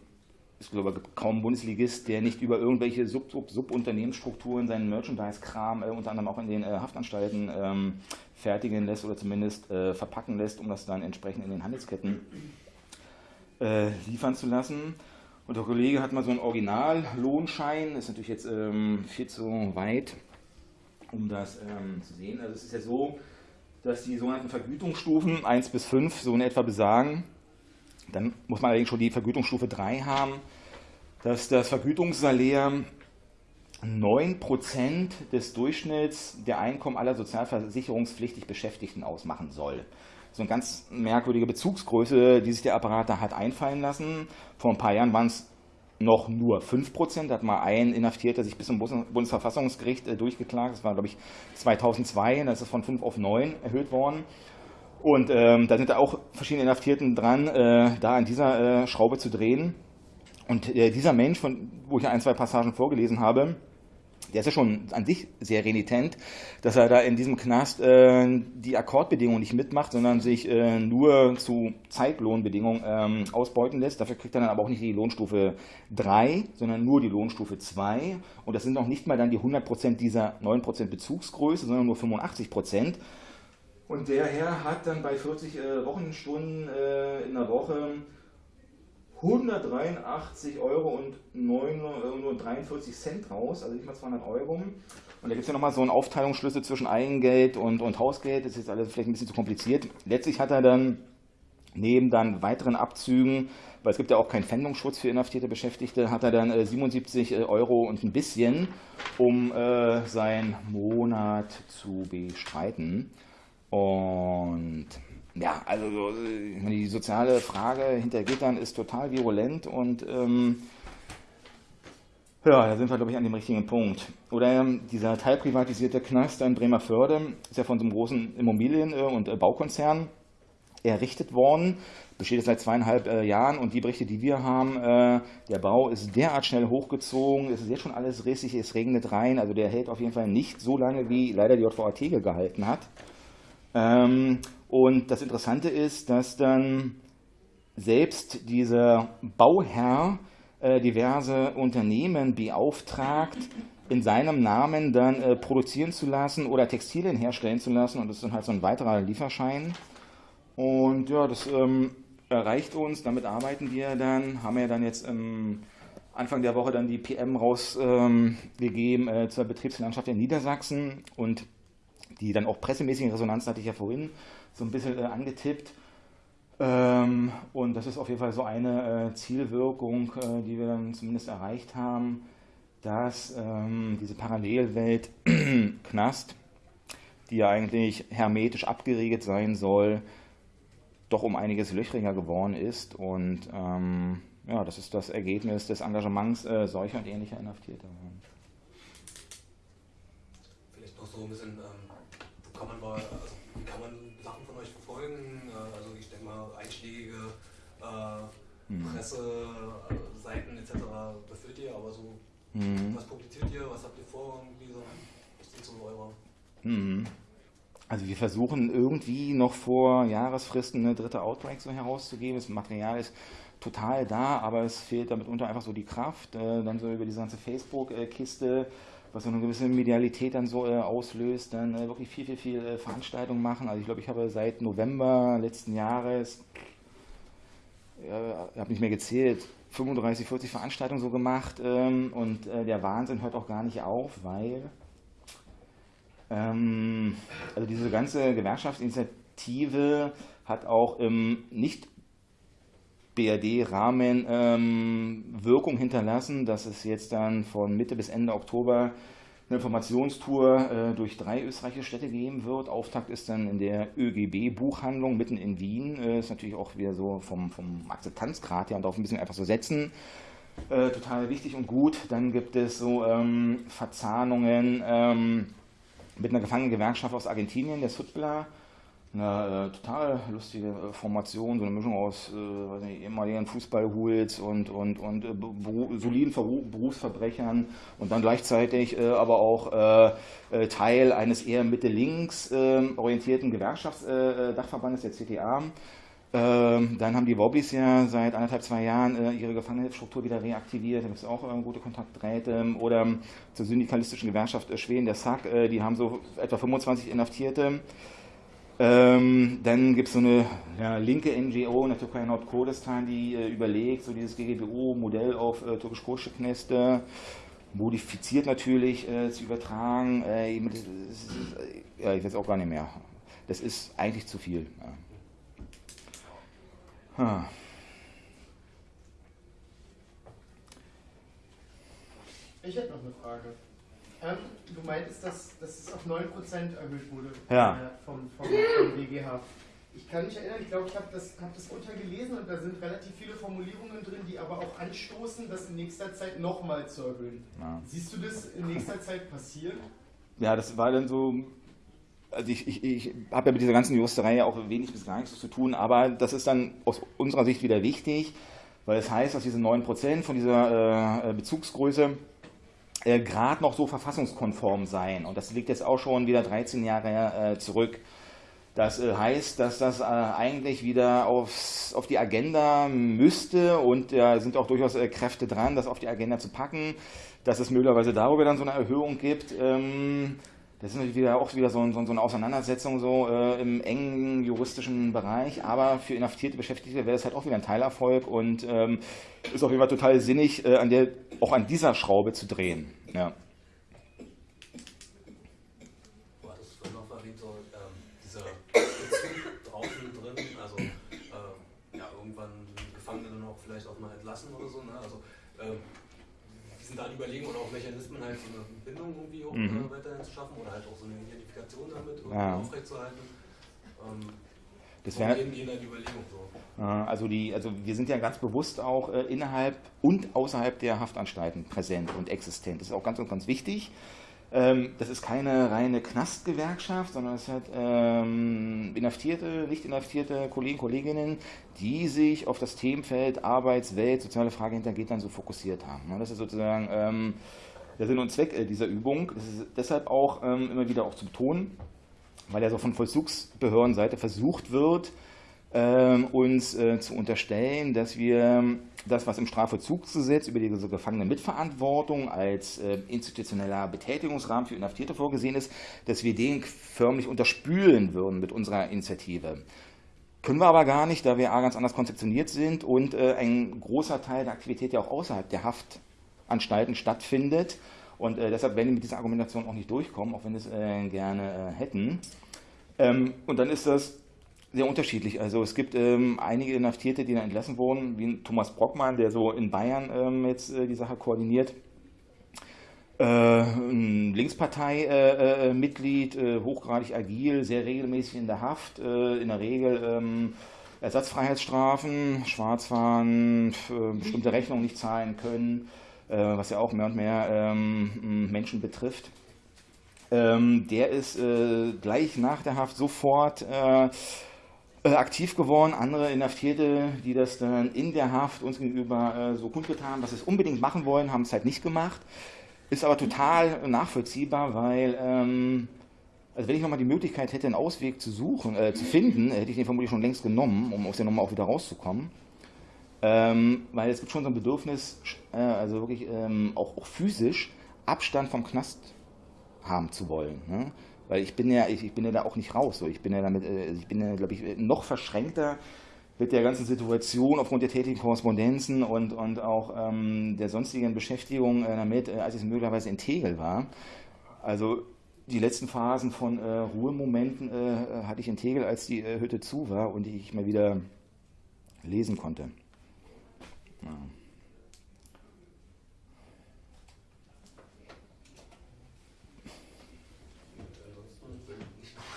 [SPEAKER 6] ich glaube kaum Bundesligist, der nicht über irgendwelche Sub-Sub-Sub-Unternehmensstrukturen seinen Merchandise-Kram äh, unter anderem auch in den äh, Haftanstalten ähm, fertigen lässt oder zumindest äh, verpacken lässt, um das dann entsprechend in den Handelsketten äh, liefern zu lassen. Und der Kollege hat mal so einen Original-Lohnschein, ist natürlich jetzt ähm, viel zu weit, um das ähm, zu sehen. Also es ist ja so, dass die sogenannten Vergütungsstufen 1 bis 5 so in etwa besagen, dann muss man allerdings schon die Vergütungsstufe 3 haben, dass das Vergütungssalär 9% des Durchschnitts der Einkommen aller sozialversicherungspflichtig Beschäftigten ausmachen soll. So eine ganz merkwürdige Bezugsgröße, die sich der Apparat da hat einfallen lassen. Vor ein paar Jahren waren es noch nur 5%. Da hat mal ein Inhaftierter sich bis zum Bundesverfassungsgericht äh, durchgeklagt. Das war, glaube ich, 2002. Da ist es von 5 auf 9 erhöht worden. Und ähm, da sind auch verschiedene Inhaftierten dran, äh, da an dieser äh, Schraube zu drehen. Und äh, dieser Mensch, von, wo ich ein, zwei Passagen vorgelesen habe, der ist ja schon an sich sehr renitent, dass er da in diesem Knast äh, die Akkordbedingungen nicht mitmacht, sondern sich äh, nur zu Zeitlohnbedingungen ähm, ausbeuten lässt. Dafür kriegt er dann aber auch nicht die Lohnstufe 3, sondern nur die Lohnstufe 2. Und das sind noch nicht mal dann die 100% dieser 9% Bezugsgröße, sondern nur 85%. Und der Herr hat dann bei 40 äh, Wochenstunden äh, in der Woche 183 Euro und 9, äh, nur 43 Cent raus, also nicht mal 200 Euro. Und da gibt es ja nochmal so einen Aufteilungsschlüssel zwischen Eigengeld und, und Hausgeld. Das ist jetzt alles vielleicht ein bisschen zu kompliziert. Letztlich hat er dann neben dann weiteren Abzügen, weil es gibt ja auch keinen Pfändungsschutz für inhaftierte Beschäftigte, hat er dann äh, 77 äh, Euro und ein bisschen, um äh, seinen Monat zu bestreiten. Und ja, also die soziale Frage hinter Gittern ist total virulent und ähm, ja, da sind wir, glaube ich, an dem richtigen Punkt. Oder ähm, dieser teilprivatisierte Knast in Bremerförde ist ja von so einem großen Immobilien- äh, und äh, Baukonzern errichtet worden, besteht seit zweieinhalb äh, Jahren und die Berichte, die wir haben, äh, der Bau ist derart schnell hochgezogen, es ist jetzt schon alles rissig, es regnet rein, also der hält auf jeden Fall nicht so lange, wie leider die JVA Tegel gehalten hat. Ähm, und das Interessante ist, dass dann selbst dieser Bauherr äh, diverse Unternehmen beauftragt, in seinem Namen dann äh, produzieren zu lassen oder Textilien herstellen zu lassen. Und das ist dann halt so ein weiterer Lieferschein. Und ja, das ähm, erreicht uns, damit arbeiten wir dann, haben wir dann jetzt im Anfang der Woche dann die PM rausgegeben ähm, äh, zur Betriebslandschaft in Niedersachsen und die dann auch pressemäßige Resonanz hatte ich ja vorhin so ein bisschen äh, angetippt. Ähm, und das ist auf jeden Fall so eine äh, Zielwirkung, äh, die wir dann zumindest erreicht haben, dass ähm, diese Parallelwelt Knast, die ja eigentlich hermetisch abgeriegelt sein soll, doch um einiges löchriger geworden ist. Und ähm, ja, das ist das Ergebnis des Engagements äh, solcher und ähnlicher Inhaftierter.
[SPEAKER 7] Vielleicht noch so ein bisschen, ähm, kann man bei, also wie kann man Sachen von euch verfolgen? Äh, also ich denke mal einschlägige äh,
[SPEAKER 6] Hm.
[SPEAKER 7] Presseseiten etc. befüllt ihr, aber so
[SPEAKER 6] Mhm.
[SPEAKER 7] was publiziert ihr, was habt ihr vor? Irgendwie so, was sind so eure
[SPEAKER 6] Mhm. Also wir versuchen irgendwie noch vor Jahresfristen eine dritte Outbreak so herauszugeben. Das Material ist total da, aber es fehlt damit unter einfach so die Kraft. Äh, dann so über diese ganze Facebook-Kiste, was so eine gewisse Medialität dann so äh, auslöst, dann äh, wirklich viel, viel, viel äh, Veranstaltungen machen. Also ich glaube, ich habe seit November letzten Jahres, ja, ich habe nicht mehr gezählt, 35, 40 Veranstaltungen so gemacht ähm, und äh, der Wahnsinn hört auch gar nicht auf, weil ähm, also diese ganze Gewerkschaftsinitiative hat auch im nicht BRD-Rahmen ähm, hinterlassen, dass es jetzt dann von Mitte bis Ende Oktober eine Informationstour äh, durch drei österreichische Städte geben wird. Auftakt ist dann in der ÖGB-Buchhandlung mitten in Wien. Äh, ist natürlich auch wieder so vom, vom Akzeptanzgrad her und auch ein bisschen einfach so setzen. Äh, total wichtig und gut. Dann gibt es so ähm, Verzahnungen ähm, mit einer Gefangenengewerkschaft aus Argentinien, der SUTBLA eine äh, total lustige äh, Formation, so eine Mischung aus äh, ehemaligen Fußballhools und, und, und äh, soliden Berufsverbrechern und dann gleichzeitig äh, aber auch äh, Teil eines eher Mitte-Links ähm, orientierten Gewerkschaftsdachverbandes, der CTA. Ähm, dann haben die Wobbys ja seit anderthalb, zwei Jahren ihre Gefangenenstruktur wieder reaktiviert. Da gibt es auch gute Kontaktdrähte. Oder zur syndikalistischen Gewerkschaft Schweden, der SAC, die haben so etwa 25 Inhaftierte. Ähm, dann gibt es so eine ja, linke NGO in der Türkei Nordkurdistan, die äh, überlegt, so dieses GGBO-Modell auf äh, türkisch-kurdische Kneste, modifiziert natürlich äh, zu übertragen. Äh, ist, ja, ich weiß auch gar nicht mehr. Das ist eigentlich zu viel. Ja. Hm.
[SPEAKER 10] Ich hätte noch eine Frage. Ähm, du meintest, dass, dass es auf 9% erhöht wurde
[SPEAKER 6] ja.
[SPEAKER 10] vom, vom, vom BGH. Ich kann mich erinnern, ich glaube, ich habe das, hab das untergelesen und da sind relativ viele Formulierungen drin, die aber auch anstoßen, das in nächster Zeit nochmal zu erhöhen. Ja. Siehst du das in nächster Zeit passieren?
[SPEAKER 6] Ja, das war dann so also ich, ich, ich habe ja mit dieser ganzen Juristerei ja auch wenig bis gar nichts zu tun, aber das ist dann aus unserer Sicht wieder wichtig, weil es das heißt, dass diese 9% von dieser äh, Bezugsgröße äh, gerade noch so verfassungskonform sein. Und das liegt jetzt auch schon wieder 13 Jahre äh, zurück. Das äh, heißt, dass das äh, eigentlich wieder aufs, auf die Agenda müsste und da sind auch durchaus äh, Kräfte dran, das auf die Agenda zu packen, dass es möglicherweise darüber dann so eine Erhöhung gibt. Ähm, das ist natürlich wieder, auch wieder so, so, so eine Auseinandersetzung so äh, im engen juristischen Bereich, aber für inhaftierte Beschäftigte wäre das halt auch wieder ein Teilerfolg und ähm, ist auf jeden Fall total sinnig, äh, an der, auch an dieser Schraube zu drehen. Ja.
[SPEAKER 7] Du hattest vorhin noch erwähnt, so, ähm, dieser Bezug draußen drin, also äh, ja, irgendwann Gefangene dann auch vielleicht auch mal entlassen oder so. Ne? Also, ähm, Überlegungen oder auch Mechanismen halt so eine Bindung irgendwie auch, mhm. äh, weiterhin zu schaffen oder halt auch so eine Identifikation damit irgendwie ja. aufrechtzuerhalten. Ähm,
[SPEAKER 6] das wäre die Überlegung so. Also, die, also wir sind ja ganz bewusst auch äh, innerhalb und außerhalb der Haftanstalten präsent und existent. Das ist auch ganz und ganz wichtig. Ähm, das ist keine reine Knastgewerkschaft, sondern es hat ähm, inhaftierte, nicht inhaftierte Kollegen, Kolleginnen, die sich auf das Themenfeld Arbeitswelt, soziale Frage hintergeht, dann so fokussiert haben. Ne? Das ist sozusagen ähm, der Sinn und Zweck äh, dieser Übung. Das ist deshalb auch ähm, immer wieder auch zu betonen, weil ja so von Vollzugsbehördenseite versucht wird, uns äh, zu unterstellen, dass wir das, was im Strafvollzugsgesetz über diese Gefangenenmitverantwortung als äh, institutioneller Betätigungsrahmen für Inhaftierte vorgesehen ist, dass wir den förmlich unterspülen würden mit unserer Initiative. Können wir aber gar nicht, da wir ganz anders konzeptioniert sind und äh, ein großer Teil der Aktivität ja auch außerhalb der Haftanstalten stattfindet. Und deshalb werden wir mit dieser Argumentation auch nicht durchkommen, auch wenn wir es gerne hätten. Ähm, und dann ist das sehr unterschiedlich. Also es gibt ähm, einige Inhaftierte, die dann entlassen wurden, wie Thomas Brockmann, der so in Bayern ähm, jetzt äh, die Sache koordiniert. Äh, ein Linkspartei-Mitglied, äh, äh, äh, hochgradig agil, sehr regelmäßig in der Haft, äh, in der Regel ähm, Ersatzfreiheitsstrafen, Schwarzfahren, bestimmte Rechnungen nicht zahlen können, was ja auch mehr und mehr ähm, Menschen betrifft. Ähm, der ist gleich nach der Haft sofort äh, aktiv geworden. Andere Inhaftierte, die das dann in der Haft uns gegenüber äh, so kundgetan haben, dass sie es unbedingt machen wollen, haben es halt nicht gemacht. Ist aber total nachvollziehbar, weil, ähm, also wenn ich nochmal die Möglichkeit hätte, einen Ausweg zu suchen, äh, zu finden, hätte ich den vermutlich schon längst genommen, um aus der Nummer auch wieder rauszukommen. Ähm, weil es gibt schon so ein Bedürfnis, äh, also wirklich ähm, auch, auch, physisch Abstand vom Knast haben zu wollen. Ne? Weil ich bin ja, ich, ich bin ja da auch nicht raus. So. Ich bin ja damit, äh, ich bin ja, glaube ich, noch verschränkter mit der ganzen Situation aufgrund der tätigen Korrespondenzen und, und auch ähm, der sonstigen Beschäftigung äh, damit, äh, als ich möglicherweise in Tegel war. Also die letzten Phasen von äh, Ruhemomenten äh, hatte ich in Tegel, als die äh, Hütte zu war und ich mal wieder lesen konnte. Ja.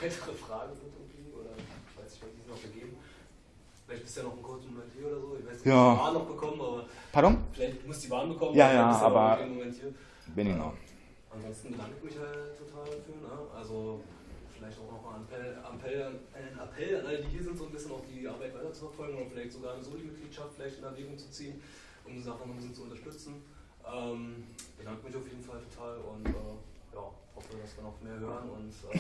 [SPEAKER 7] Weitere Fragen sind irgendwie oder ich weiß nicht, was die noch gegeben. Vielleicht bist du ja noch ein kurzer Moment hier oder so. Ich weiß nicht,
[SPEAKER 6] ja.
[SPEAKER 7] die Bahn noch bekommen, aber.
[SPEAKER 6] Pardon?
[SPEAKER 7] Vielleicht musst du die Bahn bekommen.
[SPEAKER 6] Ja, ja, aber.
[SPEAKER 7] Bin ich noch. Ansonsten bedanke ich mich halt total dafür. Ne? Also vielleicht auch noch mal einen Appell, einen Appell an alle, die hier sind, so ein bisschen auch die Arbeit weiter zu verfolgen und vielleicht sogar eine Soli-Mitgliedschaft vielleicht in Erwägung zu ziehen, um die Sache noch ein bisschen zu unterstützen. Ähm, bedanke mich auf jeden Fall total und äh, ja, hoffe, dass wir noch mehr hören und äh,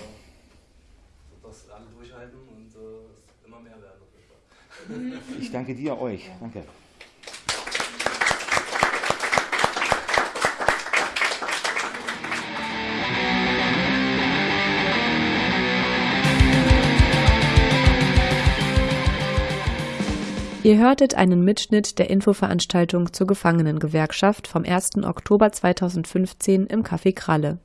[SPEAKER 7] das alle durchhalten und äh, immer mehr werden.
[SPEAKER 6] Ich danke dir, euch. Danke.
[SPEAKER 3] Ihr hörtet einen Mitschnitt der Infoveranstaltung zur Gefangenengewerkschaft vom 1. Oktober 2015 im Café Kralle.